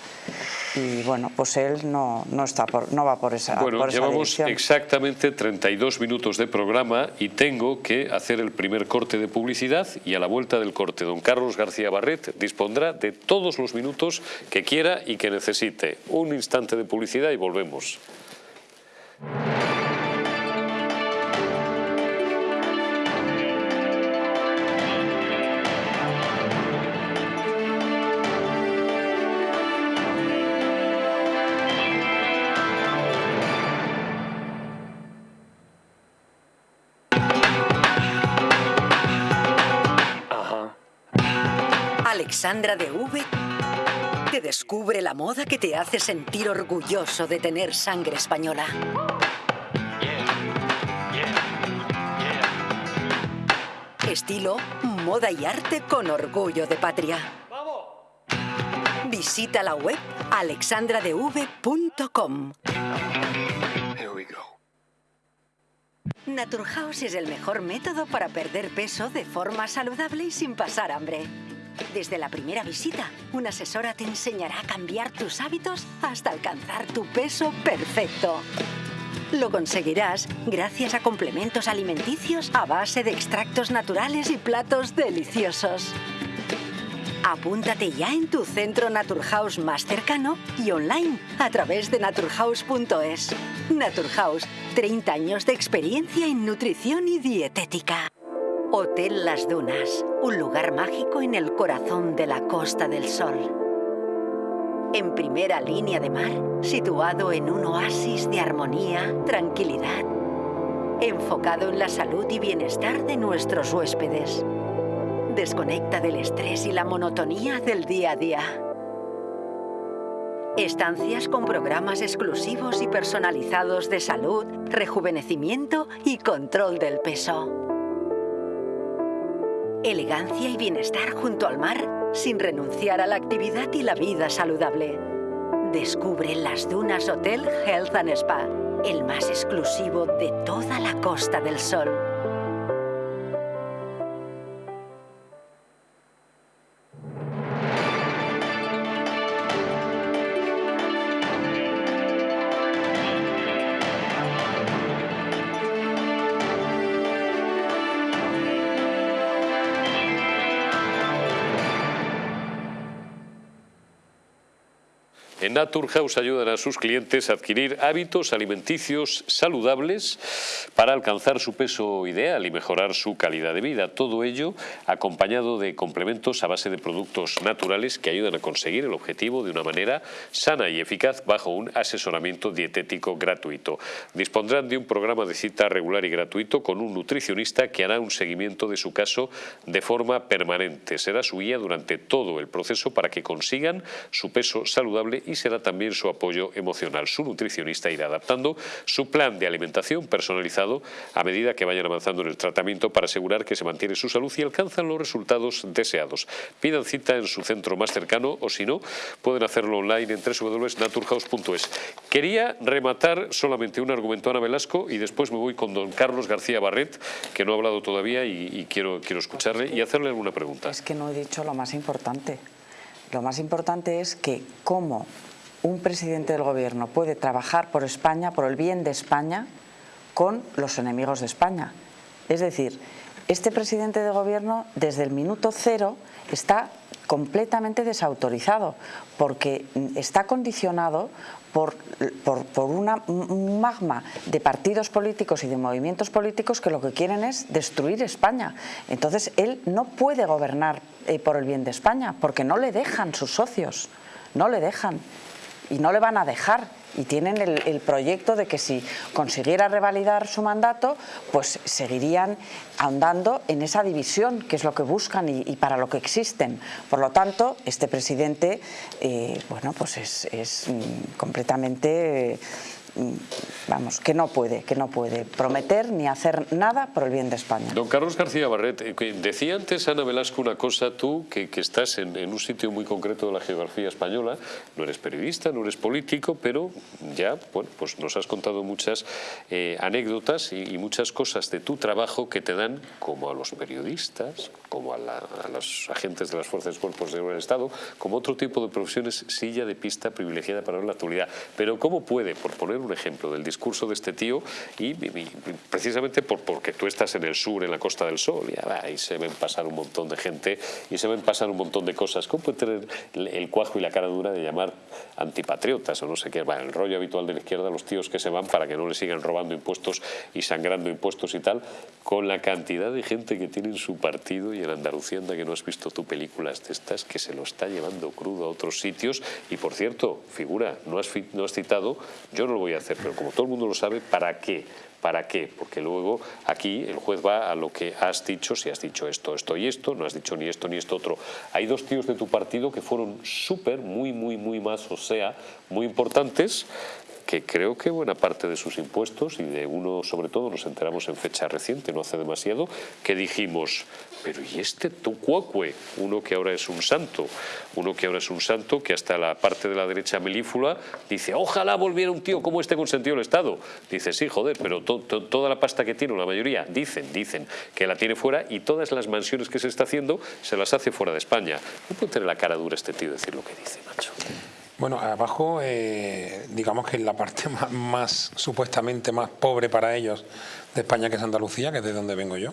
Y bueno, pues él no, no, está por, no va por esa Bueno, llevamos exactamente 32 minutos de programa y tengo que hacer el primer corte de publicidad y a la vuelta del corte don Carlos García Barret dispondrá de todos los minutos que quiera y que necesite. Un instante de publicidad y volvemos. Alexandra de V te descubre la moda que te hace sentir orgulloso de tener sangre española. Estilo, moda y arte con orgullo de patria. Visita la web alexandradev.com. Naturhaus es el mejor método para perder peso de forma saludable y sin pasar hambre. Desde la primera visita, una asesora te enseñará a cambiar tus hábitos hasta alcanzar tu peso perfecto. Lo conseguirás gracias a complementos alimenticios a base de extractos naturales y platos deliciosos. Apúntate ya en tu centro Naturhaus más cercano y online a través de naturhaus.es. Naturhaus, 30 años de experiencia en nutrición y dietética. Hotel Las Dunas, un lugar mágico en el corazón de la Costa del Sol. En primera línea de mar, situado en un oasis de armonía, tranquilidad, enfocado en la salud y bienestar de nuestros huéspedes. Desconecta del estrés y la monotonía del día a día. Estancias con programas exclusivos y personalizados de salud, rejuvenecimiento y control del peso elegancia y bienestar junto al mar sin renunciar a la actividad y la vida saludable. Descubre las Dunas Hotel Health and Spa, el más exclusivo de toda la Costa del Sol. Naturhaus ayudan a sus clientes a adquirir hábitos alimenticios saludables para alcanzar su peso ideal y mejorar su calidad de vida. Todo ello acompañado de complementos a base de productos naturales que ayudan a conseguir el objetivo de una manera sana y eficaz bajo un asesoramiento dietético gratuito. Dispondrán de un programa de cita regular y gratuito con un nutricionista que hará un seguimiento de su caso de forma permanente. Será su guía durante todo el proceso para que consigan su peso saludable y será también su apoyo emocional. Su nutricionista irá adaptando su plan de alimentación personalizado a medida que vayan avanzando en el tratamiento para asegurar que se mantiene su salud y alcanzan los resultados deseados. Pidan cita en su centro más cercano o si no, pueden hacerlo online en www.naturhaus.es. Quería rematar solamente un argumento Ana Velasco y después me voy con don Carlos García Barret, que no ha hablado todavía y, quiero, quiero escucharle y hacerle alguna pregunta. Es que no he dicho lo más importante. Lo más importante es que cómo un presidente del gobierno puede trabajar por España, por el bien de España, con los enemigos de España. Es decir, este presidente de gobierno desde el minuto cero está completamente desautorizado porque está condicionado por, un magma de partidos políticos y de movimientos políticos que lo que quieren es destruir España. Entonces él no puede gobernar eh, por el bien de España porque no le dejan sus socios, no le dejan y no le van a dejar y tienen el, proyecto de que si consiguiera revalidar su mandato, pues seguirían ahondando en esa división, que es lo que buscan y, para lo que existen. Por lo tanto, este presidente, eh, bueno, pues es, mm, completamente... vamos, que no puede, que no puede prometer ni hacer nada por el bien de España. Don Carlos García Barret, eh, decía antes Ana Velasco una cosa, tú que, estás en, un sitio muy concreto de la geografía española, no eres periodista, no eres político, pero ya, bueno, pues nos has contado muchas eh, anécdotas y, muchas cosas de tu trabajo que te dan, como a los periodistas, como a, los agentes de las fuerzas y cuerpos del Estado, como otro tipo de profesiones, silla de pista privilegiada para la actualidad. Pero ¿cómo puede, por poner un ejemplo del discurso de este tío, y, precisamente por, porque tú estás en el sur, en la Costa del Sol, y ahí se ven pasar un montón de gente y se ven pasar un montón de cosas, ¿cómo puede tener el, cuajo y la cara dura de llamar antipatriotas o no sé qué? Bueno, el rollo habitual de la izquierda, los tíos que se van para que no le sigan robando impuestos y sangrando impuestos y tal, con la cantidad de gente que tiene en su partido y en Andalucía, anda que no has visto tú películas de estas, que se lo está llevando crudo a otros sitios. Y por cierto, figura, no has, no has citado, yo no lo voy a hacer, pero como todo el mundo lo sabe, ¿para qué? ¿Para qué? Porque luego aquí el juez va a lo que has dicho, si has dicho esto, esto y esto, no has dicho ni esto ni esto otro. Hay dos tíos de tu partido que fueron súper, muy, muy, muy más, o sea, muy importantes, que creo que buena parte de sus impuestos, y de uno sobre todo nos enteramos en fecha reciente, no hace demasiado, que dijimos, pero ¿y este Tucuacue? Uno que ahora es un santo, uno que ahora es un santo, que hasta la parte de la derecha melífula dice, ojalá volviera un tío como este con sentido del Estado. Dice, sí, joder, pero toda la pasta que tiene, la mayoría, dicen, dicen que la tiene fuera y todas las mansiones que se está haciendo se las hace fuera de España. No puede tener la cara dura este tío decir lo que dice, macho. Bueno, abajo, eh, digamos que en la parte más, supuestamente más pobre para ellos de España, que es Andalucía, que es de donde vengo yo,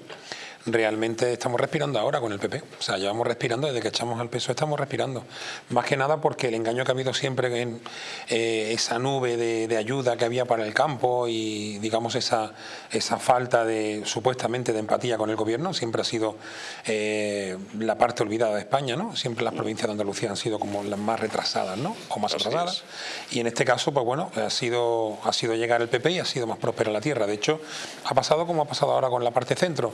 realmente estamos respirando ahora con el PP. O sea, llevamos respirando desde que echamos al peso, estamos respirando. Más que nada porque el engaño que ha habido siempre en eh, esa nube de, ayuda que había para el campo y, digamos, esa, esa falta de, supuestamente, de empatía con el gobierno, siempre ha sido eh, la parte olvidada de España, ¿no? Siempre las provincias de Andalucía han sido como las más retrasadas, ¿no? O más atrasadas. Y en este caso, pues bueno, ha sido, ha sido llegar el PP y ha sido más próspera la tierra. De hecho, ha pasado como ha pasado ahora con la parte centro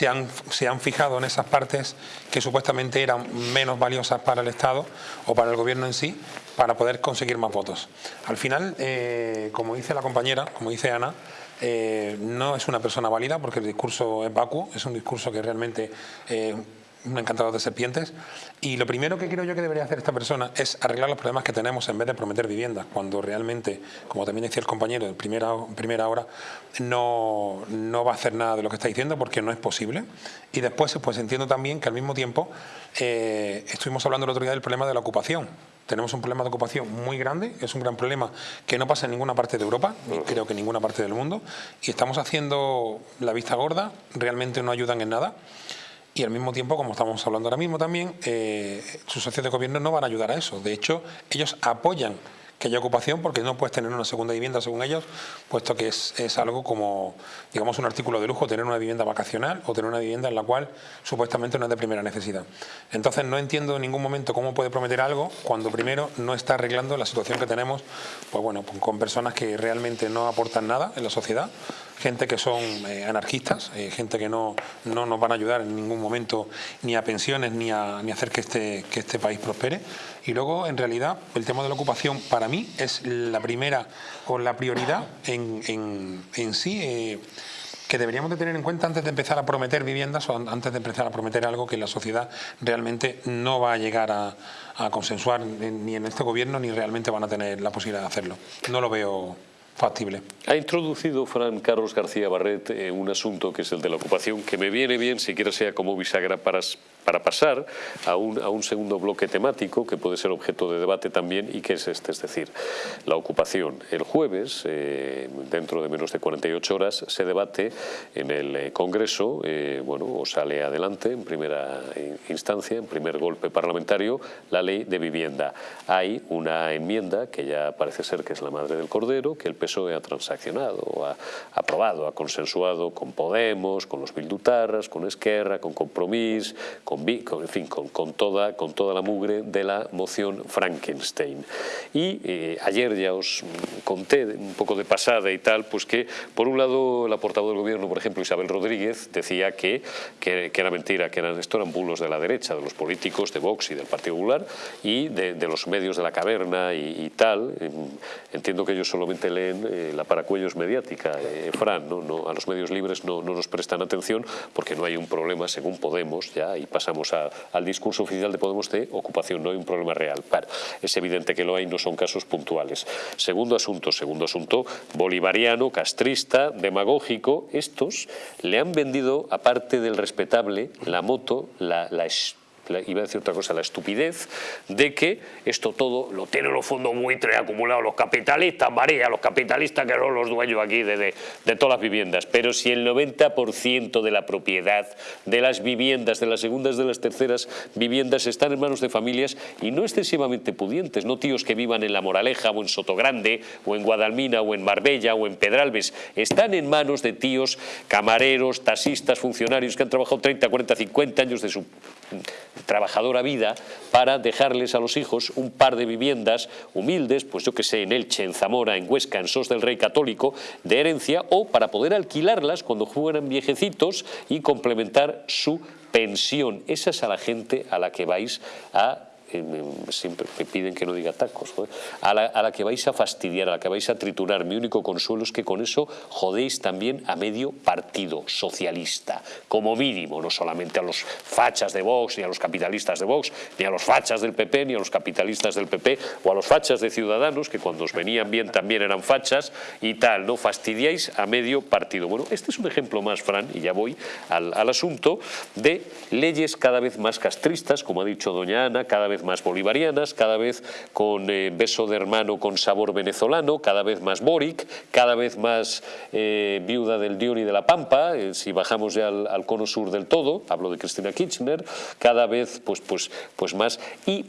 se han, se han fijado en esas partes que supuestamente eran menos valiosas para el Estado o para el gobierno en sí, para poder conseguir más votos. Al final, eh, como dice la compañera, como dice Ana, eh, no es una persona válida porque el discurso es vacuo, es un discurso que realmente eh, un encantador de serpientes. Y lo primero que creo yo que debería hacer esta persona es arreglar los problemas que tenemos en vez de prometer viviendas, cuando realmente, como también decía el compañero en primera, primera hora, no, no va a hacer nada de lo que está diciendo porque no es posible. Y después pues entiendo también que al mismo tiempo eh, estuvimos hablando el otro día del problema de la ocupación. Tenemos un problema de ocupación muy grande, es un gran problema que no pasa en ninguna parte de Europa, ni creo que en ninguna parte del mundo, y estamos haciendo la vista gorda, realmente no ayudan en nada y al mismo tiempo, como estamos hablando ahora mismo también, eh, sus socios de gobierno no van a ayudar a eso. De hecho, ellos apoyan que haya ocupación porque no puedes tener una segunda vivienda según ellos, puesto que es, es, algo como, digamos, un artículo de lujo tener una vivienda vacacional o tener una vivienda en la cual supuestamente no es de primera necesidad. Entonces no entiendo en ningún momento cómo puede prometer algo cuando primero no está arreglando la situación que tenemos, pues bueno, con personas que realmente no aportan nada en la sociedad gente que son eh, anarquistas, eh, gente que no, no nos van a ayudar en ningún momento ni a pensiones ni a, ni hacer que este, que este país prospere. Y luego, en realidad, el tema de la ocupación para mí es la primera o la prioridad en, en, en sí. Eh, que deberíamos de tener en cuenta antes de empezar a prometer viviendas o antes de empezar a prometer algo que la sociedad realmente no va a llegar a, a consensuar ni en este gobierno ni realmente van a tener la posibilidad de hacerlo. No lo veo Ha introducido Fran Carlos García Barret eh, un asunto que es el de la ocupación, que me viene bien, siquiera sea como bisagra para para pasar a un, a un, segundo bloque temático que puede ser objeto de debate también y que es este, es decir, la ocupación. El jueves, eh, dentro de menos de 48 horas, se debate en el eh, Congreso, bueno, o sale adelante en primera instancia, en primer golpe parlamentario, la ley de vivienda. Hay una enmienda que ya parece ser que es la madre del cordero, que el PSOE ha transaccionado, ha aprobado, ha consensuado con Podemos, con los Bildutarras, con Esquerra, con Compromís, con, en fin, con, toda, con toda la mugre de la moción Frankenstein. Y eh, ayer ya os conté un poco de pasada y tal, pues que por un lado la portavoz del gobierno, por ejemplo Isabel Rodríguez, decía que, que, era mentira, que eran, esto eran bulos de la derecha, de los políticos de Vox y del Partido Popular y de, los medios de la caverna y, tal. Entiendo que ellos solamente leen eh, la paracuellos mediática, eh, Fran, a los medios libres no, no nos prestan atención porque no hay un problema, según Podemos, ya, y pasamos al discurso oficial de Podemos de ocupación, no hay un problema real. es evidente que lo hay, no son casos puntuales. Segundo asunto, segundo asunto, bolivariano, castrista, demagógico, estos le han vendido, aparte del respetable, la moto, la, la iba a decir otra cosa, la estupidez de que esto todo lo tienen los fondos buitres acumulados los capitalistas, María, los capitalistas que son los dueños aquí de, de, todas las viviendas. Pero si el 90% de la propiedad de las viviendas, de las segundas, de las terceras viviendas están en manos de familias y no excesivamente pudientes, no tíos que vivan en La Moraleja o en Sotogrande o en Guadalmina o en Marbella o en Pedralbes, están en manos de tíos, camareros, taxistas, funcionarios que han trabajado 30, 40, 50 años de su trabajadora vida para dejarles a los hijos un par de viviendas humildes, pues yo que sé, en Elche, en Zamora, en Huesca, en Sos del Rey Católico, de herencia, o para poder alquilarlas cuando fueran viejecitos y complementar su pensión. Esa es a la gente a la que vais a siempre me piden que no diga tacos, a la, a la, que vais a fastidiar, a la que vais a triturar. Mi único consuelo es que con eso jodéis también a medio partido socialista, como mínimo, no solamente a los fachas de Vox, ni a los capitalistas de Vox, ni a los fachas del PP, ni a los capitalistas del PP, o a los fachas de Ciudadanos, que cuando os venían bien también eran fachas, y tal, ¿no? Fastidiáis a medio partido. Bueno, este es un ejemplo más, Fran, y ya voy al, al asunto, de leyes cada vez más castristas, como ha dicho doña Ana, cada vez más bolivarianas, cada vez con eh, beso de hermano con sabor venezolano, cada vez más Boric, cada vez más eh, viuda del Dion y de la Pampa, eh, si bajamos ya al, al, cono sur del todo, hablo de Cristina Kirchner, cada vez pues, pues, pues más. Y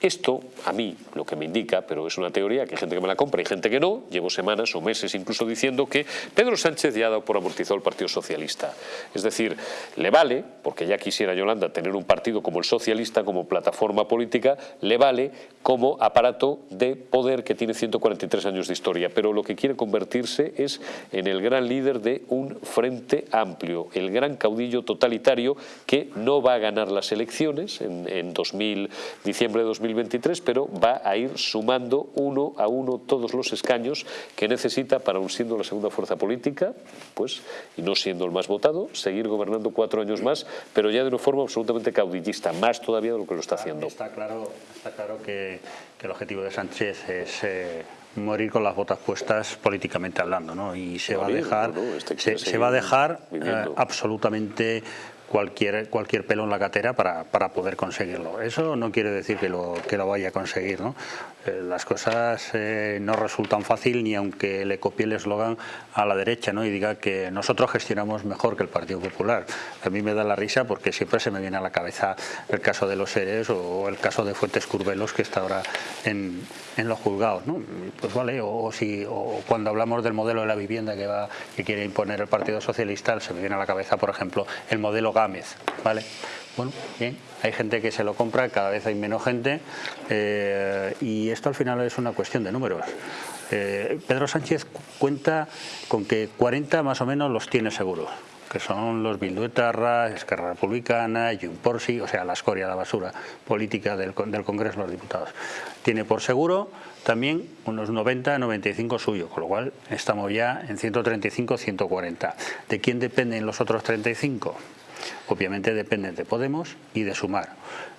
esto, a mí, lo que me indica, pero es una teoría, que hay gente que me la compra y gente que no, llevo semanas o meses incluso diciendo que Pedro Sánchez ya ha dado por amortizado el Partido Socialista. Es decir, le vale, porque ya quisiera Yolanda tener un partido como el socialista, como plataforma política, le vale como aparato de poder que tiene 143 años de historia, pero lo que quiere convertirse es en el gran líder de un frente amplio, el gran caudillo totalitario que no va a ganar las elecciones en, en 2000, diciembre de 2000 2023, pero va a ir sumando uno a uno todos los escaños que necesita para, aun siendo la segunda fuerza política, pues, y no siendo el más votado, seguir gobernando cuatro años más, pero ya de una forma absolutamente caudillista, más todavía de lo que lo está haciendo. Está claro, está claro que, el objetivo de Sánchez es... Eh, morir con las botas puestas políticamente hablando, ¿no? Y se va a dejar, este se, va a dejar eh, absolutamente cualquier, cualquier pelo en la catera para, para, poder conseguirlo. Eso no quiere decir que lo, que lo vaya a conseguir. ¿no? Eh, las cosas eh, no resultan fácil ni aunque le copie el eslogan a la derecha ¿no? y diga que nosotros gestionamos mejor que el Partido Popular. A mí me da la risa porque siempre se me viene a la cabeza el caso de los seres o el caso de Fuentes Curvelos que está ahora en, en los juzgados. ¿no? pues vale, o, si o cuando hablamos del modelo de la vivienda que va que quiere imponer el Partido Socialista, se me viene a la cabeza, por ejemplo, el modelo Gámez, ¿vale? Bueno, bien, hay gente que se lo compra, cada vez hay menos gente eh, y esto al final es una cuestión de números. Eh, Pedro Sánchez cuenta con que 40 más o menos los tiene seguros que son los Bilduetarra, Esquerra Republicana, Junporsi, o sea, la escoria, la basura política del, del Congreso de los Diputados. Tiene por seguro también unos 90, 95 suyos, con lo cual estamos ya en 135, 140. ¿De quién dependen los otros 35? Obviamente dependen de Podemos y de Sumar.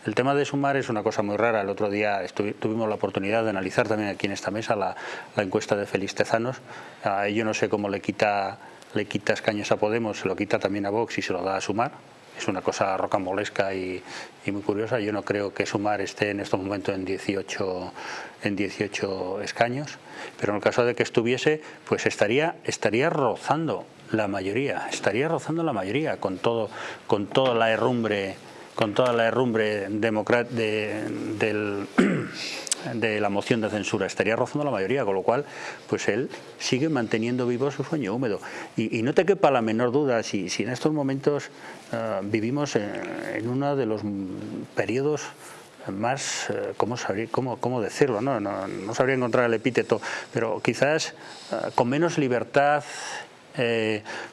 El tema de Sumar es una cosa muy rara. El otro día tuvimos la oportunidad de analizar también aquí en esta mesa la, encuesta de Félix Tezanos. Ah, yo no sé cómo le quita le quita escaños a Podemos, se lo quita también a Vox y se lo da a Sumar. Es una cosa rocambolesca y, muy curiosa. Yo no creo que Sumar esté en estos momentos en 18, en 18 escaños, pero en el caso de que estuviese, pues estaría, estaría rozando la mayoría, estaría rozando la mayoría con todo, con toda la herrumbre, con toda la herrumbre de, del de la moción de censura, estaría rozando la mayoría, con lo cual pues él sigue manteniendo vivo su sueño húmedo. Y, no te quepa la menor duda, si, si en estos momentos eh, vivimos en, uno de los periodos más, eh, ¿cómo, cómo, cómo, decirlo? ¿no? No, sabría encontrar el epíteto, pero quizás eh, con menos libertad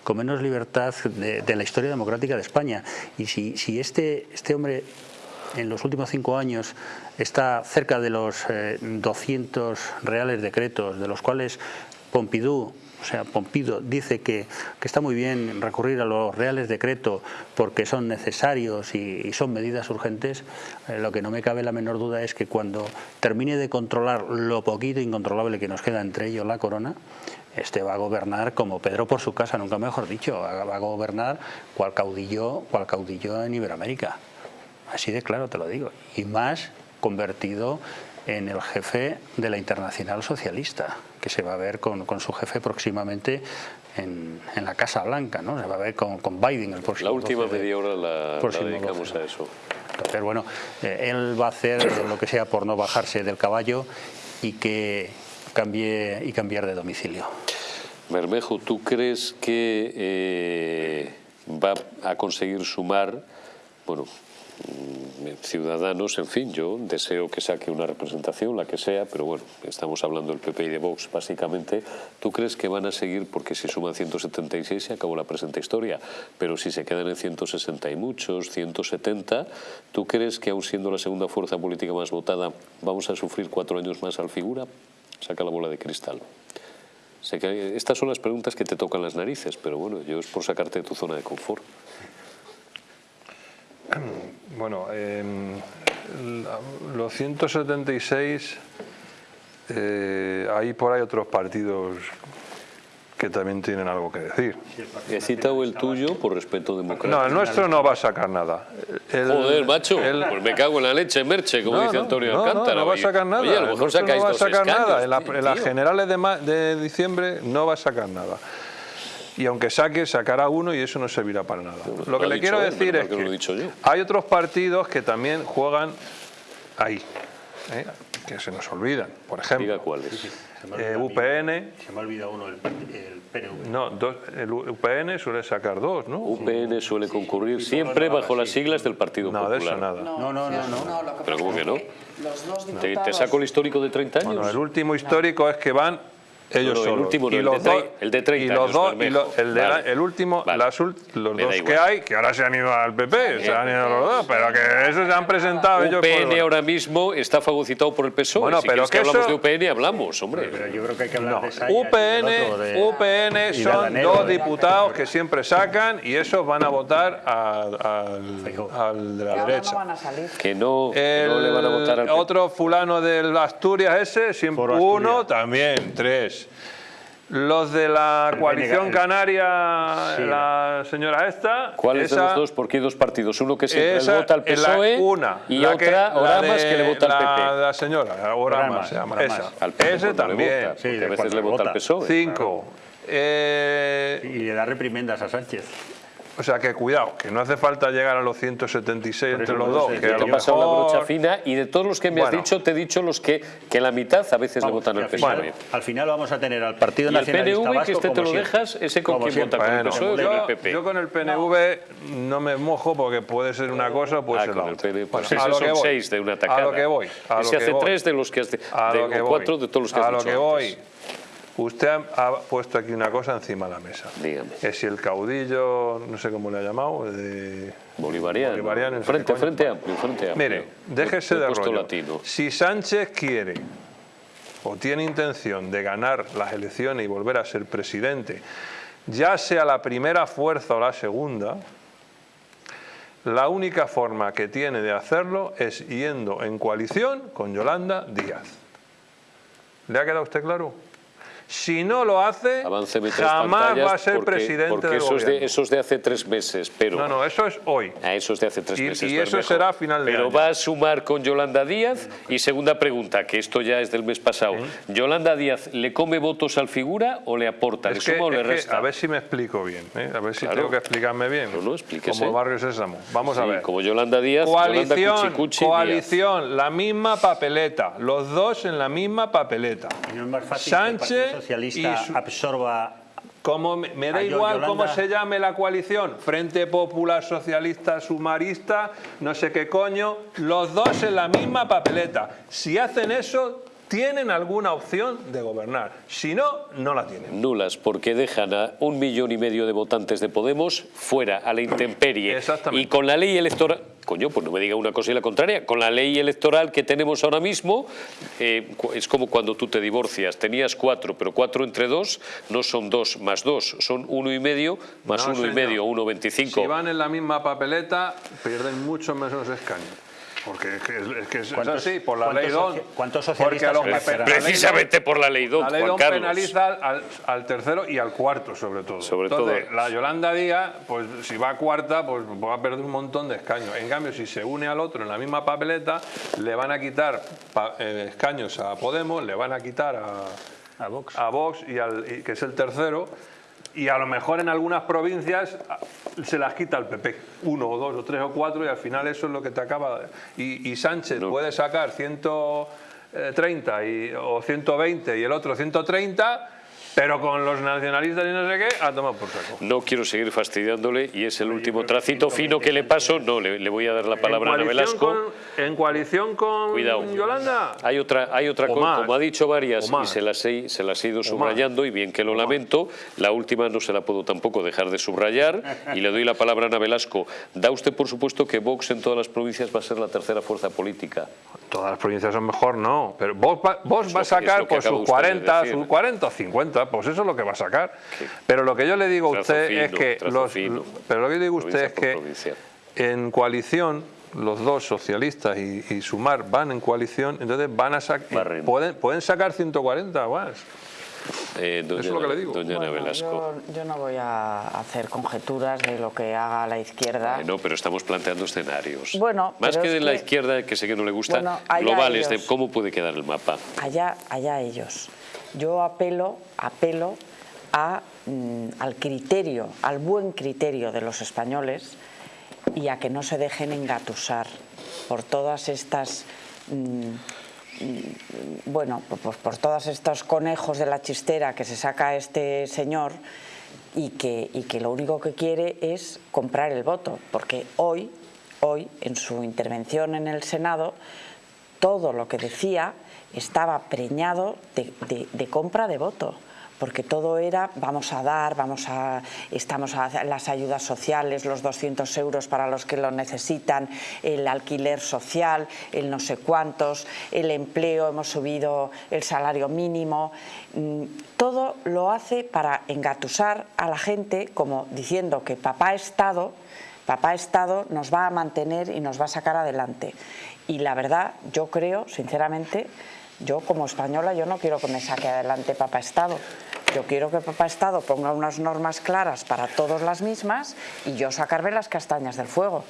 con menos libertad de, la historia democrática de España. Y si, este, este hombre en los últimos cinco años está cerca de los 200 eh, reales decretos, de los cuales Pompidou o sea, Pompido dice que, está muy bien recurrir a los reales decretos porque son necesarios y, son medidas urgentes, eh, lo que no me cabe la menor duda es que cuando termine de controlar lo poquito incontrolable que nos queda entre ellos la corona, este va a gobernar como Pedro por su casa, nunca mejor dicho, va a gobernar cual caudillo, cual caudillo en Iberoamérica. Así de claro te lo digo. Y más convertido en el jefe de la Internacional Socialista, que se va a ver con, su jefe próximamente en, la Casa Blanca, ¿no? Se va a ver con, Biden el próximo La última media hora la, dedicamos a eso. Entonces, bueno, eh, él va a hacer lo que sea por no bajarse del caballo y que cambie y cambiar de domicilio. Bermejo, ¿tú crees que eh, va a conseguir sumar, bueno, ciudadanos, en fin, yo deseo que saque una representación, la que sea, pero bueno, estamos hablando del PP y de Vox básicamente. ¿Tú crees que van a seguir, porque si suman 176 se acabó la presente historia, pero si se quedan en 160 y muchos, 170, ¿tú crees que aún siendo la segunda fuerza política más votada vamos a sufrir cuatro años más al figura? Saca la bola de cristal. Estas son las preguntas que te tocan las narices, pero bueno, yo es por sacarte de tu zona de confort. Bueno, los 176, eh, hay por ahí otros partidos que también tienen algo que decir. He citado el tuyo por respeto democrático. No, el nuestro no va a sacar nada. Joder, macho, pues me cago en la leche, Merche, como dice Antonio no, Alcántara. No, no va a sacar nada. Oye, a lo mejor sacáis no va a sacar nada. En, las generales de, de diciembre no va a sacar nada y aunque saque, sacará uno y eso no servirá para nada. lo que le quiero decir es que, hay otros partidos que también juegan ahí, ¿eh? que se nos olvidan. Por ejemplo, cuáles. Eh, UPN. Se me ha olvidado uno, el, PNV. No, el UPN suele sacar dos, ¿no? UPN suele concurrir siempre bajo las siglas del Partido no, Popular. No, de eso nada. No, no, no. no, ¿Pero cómo que no? ¿Te, ¿Te, saco el histórico de 30 años? Bueno, el último histórico es que van ellos El último, y los dos, el de 30 y los dos, el, de el, último, las, los dos que hay, que ahora se han ido al PP, se han ido los dos, pero que esos se han presentado UPN ellos. ahora mismo está fagocitado por el PSOE. Bueno, si pero que, que hablamos de UPN, hablamos, hombre. Pero yo creo que hay que hablar de UPN, UPN son dos diputados que siempre sacan y esos van a votar al, de la derecha. Que no, no le van a votar al Otro fulano de Asturias ese, siempre uno, también, tres. Los de la coalición canaria, la señora esta... ¿Cuáles de los dos? Porque hay dos partidos. Uno que siempre le vota al PSOE una, y otra, Oramas, que le vota al PP. La señora, Oramas, se llama. Esa. Al PP Ese también. Sí, a veces le vota al PSOE. Cinco. Eh, y le da reprimendas a Sánchez. O sea que cuidado, que no hace falta llegar a los 176 entre los dos. Que a Te lo brocha fina y de todos los que me has dicho, te he dicho los que, que la mitad a veces le votan que al al, PSOE. final, al final vamos a tener al Partido Y el Nacionalista PNV, que este te lo siempre. dejas, ese con Como siempre. vota, con el PSOE yo, el PP. yo con el PNV no me mojo porque puede ser una cosa o puede Ah, ser con la el otra. PNV. Pues Bueno, a lo son que voy, seis de una tacada. A lo que voy. A Ese lo que hace voy. tres de los que has de- A de- lo que o voy. cuatro de todos los que has A lo que antes. Usted ha, ha puesto aquí una cosa encima de la mesa. Dígame. Que si el caudillo, no sé cómo le ha llamado, de... Bolivariano. Bolivariano, no sé frente, frente amplio, frente amplio. Mire, déjese de rollo. latino. Si Sánchez quiere o tiene intención de ganar las elecciones y volver a ser presidente, ya sea la primera fuerza o la segunda, la única forma que tiene de hacerlo es yendo en coalición con Yolanda Díaz. ¿Le ha quedado usted claro? Si no lo hace, jamás va a ser porque, presidente porque del eso es, de, eso es de hace tres meses, pero... No, no, eso es hoy. A eso es de hace tres Y- meses. y eso será a final de Pero año. va a sumar con Yolanda Díaz. Y segunda pregunta, que esto ya es del mes pasado. ¿Yolanda Díaz le come votos al figura o le aporta? ¿Le Es que- suma o le que resta? a ver si me explico bien, ¿eh? a ver si Claro. tengo que explicarme bien. No, no, explíquese. Como Barrio Sésamo. Vamos a ver. Como Yolanda Díaz, Yolanda Coalición, Díaz. coalición, la misma papeleta, los dos en la misma papeleta. Y no es más fácil que el Sánchez Socialista su- absorba Como me, me da igual Yolanda- cómo se llame la coalición, Frente Popular Socialista Sumarista, no sé qué coño, los dos en la misma papeleta. Si hacen eso, tienen alguna opción de gobernar. Si no, no la tienen. Nulas, porque dejan a un millón y medio de votantes de Podemos fuera, a la intemperie. Exactamente. Y con la ley electoral... Coño, pues no me diga una cosa y la contraria. Con la ley electoral que tenemos ahora mismo, eh, es como cuando tú te divorcias. Tenías cuatro, pero cuatro entre dos no son dos más dos, son uno y medio más No, uno y medio, uno veinticinco. Si van en la misma papeleta, pierden mucho menos escaños. Porque es que es, es que es ¿Cuántos- así, por la ley DON. cuántos socialistas los Precisamente por la ley DON- La ley DON penaliza al, al tercero y al cuarto, sobre todo. Sobre Entonces, todo. la Yolanda Díaz, pues si va a cuarta, pues va a perder un montón de escaños. En cambio, si se une al otro en la misma papeleta, le van a quitar pa- eh, escaños a Podemos, le van a quitar a, a Vox. a Vox, y al, y- que es el tercero, y a lo mejor en algunas provincias a- se las quita el PP, uno o dos o tres o cuatro, y al final eso es lo que te acaba. Y, y Sánchez puede sacar 130 y, o 120 y el otro 130, pero con los nacionalistas y no sé qué, a tomar por saco. No quiero seguir fastidiándole y es el último tracito fino que le paso. No, le, le voy a dar la palabra a Ana Velasco. con, en coalición con Cuidado. Yolanda. Hay otra, hay otra cosa, como ha dicho varias, y se las, he, se las he ido subrayando, y bien que lo lamento, la última no se la puedo tampoco dejar de subrayar, y le doy la palabra a Ana Velasco. Da usted por supuesto que Vox en todas las provincias va a ser la tercera fuerza política. Todas las provincias son mejor, no. Pero vos, va, vos va a sacar pues, sus usted de 40, decir. sus 40 o 50, pues eso es lo que va a sacar. Pero lo que yo le digo a usted fino, es que los, fino. pero lo que yo digo a usted es que provincia. en coalición los dos socialistas y, y Sumar van en coalición, entonces van a sacar pueden, pueden sacar 140 más. Eh, doña, Eso es lo que le digo. Doña Bueno, Velasco. yo, yo no voy a hacer conjeturas de lo que haga la izquierda. Eh, no, pero estamos planteando escenarios. Bueno, Más que es de la que- izquierda, que sé que no le gusta, Bueno, globales de cómo puede quedar el mapa. allá, allá ellos. Yo apelo, apelo a, mm, al criterio, al buen criterio de los españoles y a que no se dejen engatusar por todas estas, mm, bueno, pues por todos estos conejos de la chistera que se saca este señor y que, y que lo único que quiere es comprar el voto, porque hoy, hoy en su intervención en el Senado, todo lo que decía estaba preñado de compra de voto porque todo era vamos a dar, vamos a, estamos a las ayudas sociales, los 200 euros para los que lo necesitan, el alquiler social, el no sé cuántos, el empleo, hemos subido el salario mínimo, mm, todo lo hace para engatusar a la gente como diciendo que papá Estado Papá Estado nos va a mantener y nos va a sacar adelante. Y la verdad, yo creo, sinceramente, yo como española, yo no quiero que me saque adelante Papá Estado. Yo quiero que Papá Estado ponga unas normas claras para todos las mismas y yo sacarme las castañas del fuego.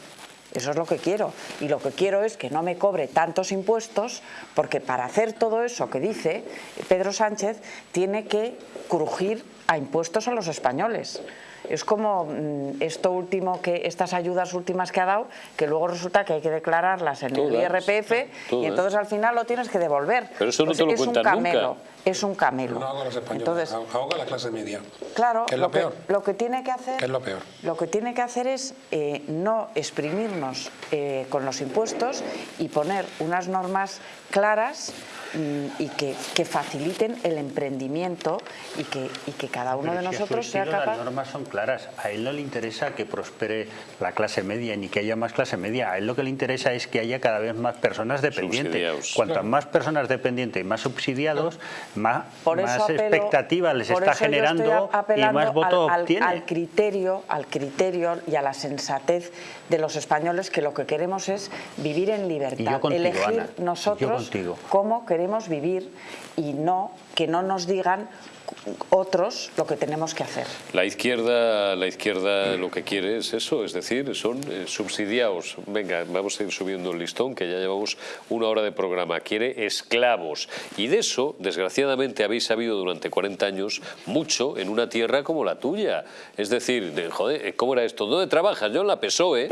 Eso es lo que quiero. Y lo que quiero es que no me cobre tantos impuestos, porque para hacer todo eso que dice Pedro Sánchez, tiene que crujir a impuestos a los españoles. Es como mm, esto último que estas ayudas últimas que ha dado, que luego resulta que hay que declararlas en el IRPF y entonces al final lo tienes que devolver. Pero eso no Pues te lo es un cuentan camelo. nunca. Es un camelo. No hago a los españoles, Entonces, ahoga a la clase media. Claro, Que es lo que, peor. lo que tiene que hacer, Que es lo peor. lo que tiene que hacer es eh, no exprimirnos eh, con los impuestos y poner unas normas claras mm, y que, que faciliten el emprendimiento y que, y que cada uno Pero de si nosotros sea capaz... Las normas son claras. A él no le interesa que prospere la clase media ni que haya más clase media. A él lo que le interesa es que haya cada vez más personas dependientes. Cuantas más personas dependientes y más subsidiados, más, Por eso más apelo- expectativas les está generando y más voto al, al- obtiene. al criterio, al criterio y a la sensatez de los españoles que lo que queremos es vivir en libertad, contigo, elegir Ana, nosotros cómo queremos vivir y no que no nos digan otros lo que tenemos que hacer. La izquierda, la izquierda lo que quiere es eso, es decir, son eh, subsidiados. Venga, vamos a ir subiendo el listón, que ya llevamos una hora de programa. Quiere esclavos. Y de eso, desgraciadamente, habéis sabido durante 40 años mucho en una tierra como la tuya. Es decir, de, joder, ¿cómo era esto? ¿Dónde trabajas? Yo en la PSOE.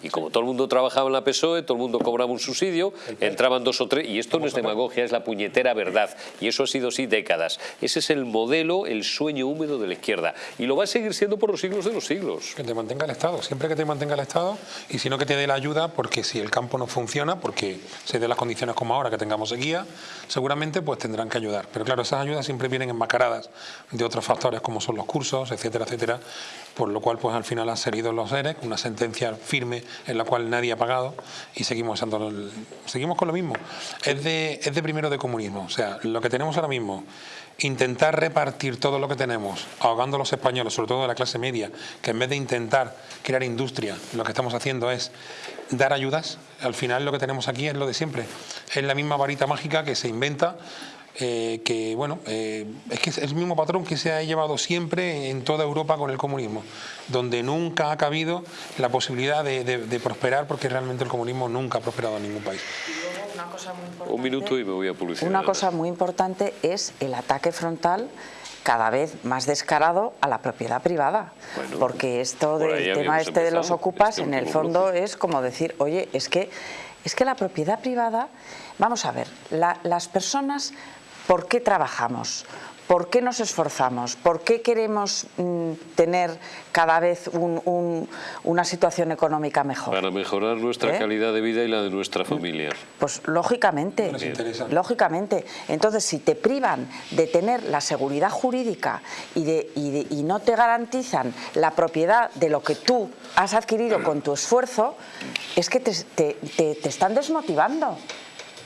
Y como todo el mundo trabajaba en la PSOE, todo el mundo cobraba un subsidio, entraban dos o tres. Y esto no es demagogia, es la puñetera verdad. Y eso ha sido así décadas. Ese es el modelo, el sueño húmedo de la izquierda. Y lo va a seguir siendo por los siglos de los siglos. Que te mantenga el Estado, siempre que te mantenga el Estado y si no que te dé la ayuda porque si el campo no funciona, porque se dé las condiciones como ahora que tengamos sequía, seguramente pues tendrán que ayudar. Pero claro, esas ayudas siempre vienen enmascaradas de otros factores como son los cursos, etcétera, etcétera, por lo cual pues al final han salido los ERE, una sentencia firme en la cual nadie ha pagado y seguimos, seguimos con lo mismo. Es de, es de primero de comunismo, o sea, lo que tenemos ahora mismo intentar repartir todo lo que tenemos, ahogando a los españoles, sobre todo de la clase media, que en vez de intentar crear industria, lo que estamos haciendo es dar ayudas, al final lo que tenemos aquí es lo de siempre. Es la misma varita mágica que se inventa, eh, que bueno, eh, es el mismo patrón que se ha llevado siempre en toda Europa con el comunismo, donde nunca ha cabido la posibilidad de prosperar, porque realmente el comunismo nunca ha prosperado en ningún país. Un minuto y me voy a publicidad. Una cosa muy importante es el ataque frontal cada vez más descarado a la propiedad privada. Bueno, porque esto del tema este de los ocupas, este en el fondo es como decir, oye, es que, es que la propiedad privada, vamos a ver, la- las personas, ¿por qué trabajamos? ¿Por qué nos esforzamos? ¿Por qué queremos mm, tener cada vez un- un- una situación económica mejor? Para mejorar nuestra ¿Eh? calidad de vida y la de nuestra familia. Pues lógicamente, lógicamente. Entonces, si te privan de tener la seguridad jurídica y, de, y, de- y no te garantizan la propiedad de lo que tú has adquirido con tu esfuerzo, es que te, te- te- te están desmotivando.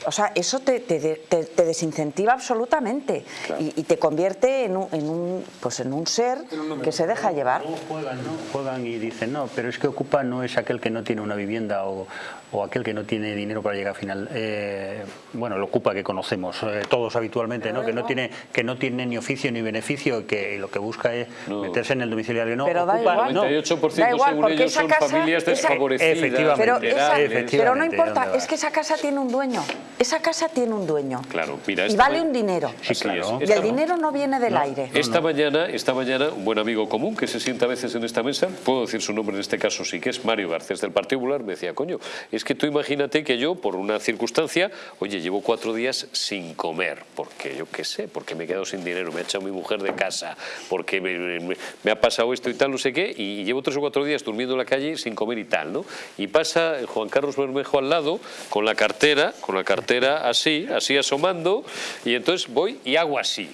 O sea, eso te, te- te- te desincentiva absolutamente y, y te convierte en un, en un, pues en un ser que se deja llevar. Luego juegan, ¿no? Juegan y dicen, no, pero es que Ocupa no es aquel que no tiene una vivienda o, o aquel que no tiene dinero para llegar a final. Eh, bueno, el Ocupa que conocemos eh, todos habitualmente, ¿no? Que no tiene que no tiene ni oficio ni beneficio y que lo que busca es meterse en el domiciliario. No, Pero da Ocupa, igual. no. 98% Da igual, según porque ellos esa son casa- familias esa- desfavorecidas. Efectivamente. Pero, esa- efectivamente, pero no ¿dónde importa, es que esa casa tiene un dueño. Esa casa tiene un dueño. Claro, mira, y vale un dinero. Sí, claro. Y el dinero no viene del aire. Esta mañana, esta mañana, un buen amigo común que se sienta a veces en esta mesa, puedo decir su nombre en este caso, sí que es Mario Garcés del Partido Popular, me decía, coño, es que tú imagínate que yo, por una circunstancia, oye, llevo cuatro días sin comer, porque yo qué sé, porque me he quedado sin dinero, me ha echado mi mujer de casa, porque me, ha pasado esto y tal, no sé qué, y llevo tres o cuatro días durmiendo en la calle sin comer y tal, ¿no? Y pasa Juan Carlos Bermejo al lado con la cartera, con la cartera así, así asomando, y entonces voy y hago así.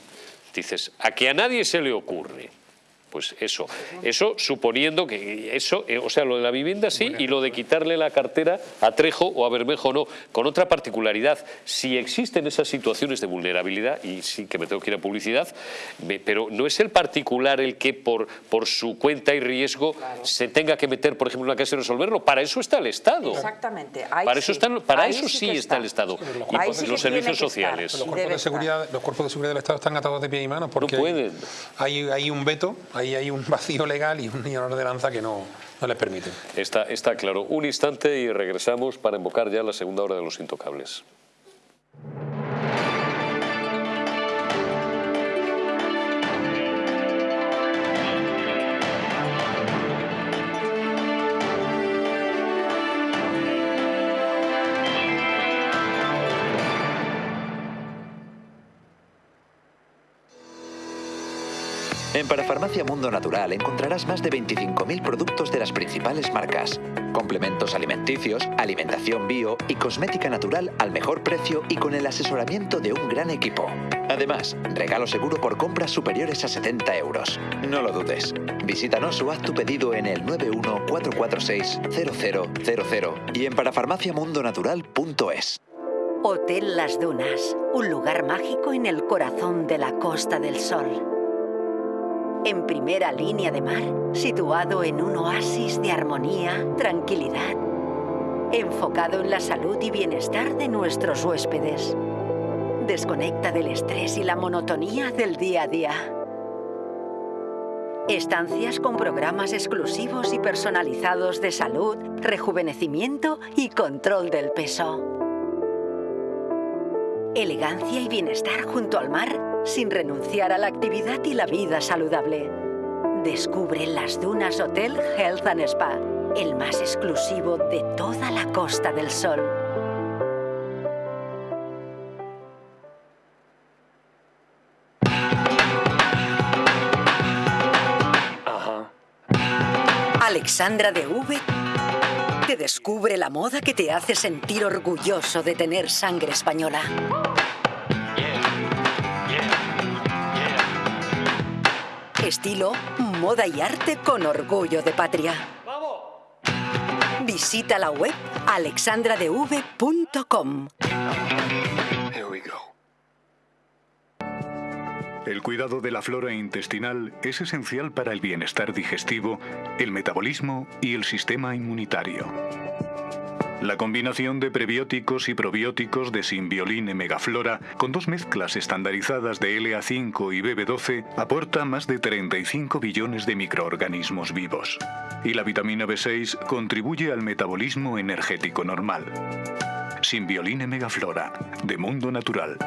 Dices, a que a nadie se le ocurre. Pues eso, eso suponiendo que eso, eh, o sea, lo de la vivienda sí y lo de quitarle la cartera a Trejo o a Bermejo no, con otra particularidad. Si existen esas situaciones de vulnerabilidad, y sí que me tengo que ir a publicidad, me- pero no es el particular el que por, por su cuenta y riesgo se tenga que meter, por ejemplo, en una casa y resolverlo. Para eso está el Estado. Exactamente. ahí Para eso, sí. están- para Ahí eso sí, está el Estado. Y Ahí sí los servicios sociales. Los cuerpos, de seguridad, los cuerpos de seguridad del Estado están atados de pie y mano porque hay- pueden. Hay, hay un veto, hay, hay un vacío legal y un de ordenanza que no, no les permite. Está, está claro. Un instante y regresamos para invocar ya la segunda hora de los intocables. En Parafarmacia Mundo Natural encontrarás más de 25.000 productos de las principales marcas. Complementos alimenticios, alimentación bio y cosmética natural al mejor precio y con el asesoramiento de un gran equipo. Además, regalo seguro por compras superiores a 70 euros. No lo dudes. Visítanos o haz tu pedido en el 914460000 y en parafarmaciamundonatural.es. Hotel Las Dunas, un lugar mágico en el corazón de la Costa del Sol. En primera línea de mar, situado en un oasis de armonía, tranquilidad, enfocado en la salud y bienestar de nuestros huéspedes. Desconecta del estrés y la monotonía del día a día. Estancias con programas exclusivos y personalizados de salud, rejuvenecimiento y control del peso. Elegancia y bienestar junto al mar sin renunciar a la actividad y la vida saludable. Descubre Las Dunas Hotel Health and Spa, el más exclusivo de toda la Costa del Sol. Alexandra de V te descubre la moda que te hace sentir orgulloso de tener sangre española. Estilo, moda y arte con orgullo de patria. Visita la web alexandradev.com. El cuidado de la flora intestinal es esencial para el bienestar digestivo, el metabolismo y el sistema inmunitario. La combinación de prebióticos y probióticos de Symbioline Megaflora con dos mezclas estandarizadas de LA5 y BB12 aporta más de 35 billones de microorganismos vivos. Y la vitamina B6 contribuye al metabolismo energético normal. Symbioline Megaflora, de Mundo Natural.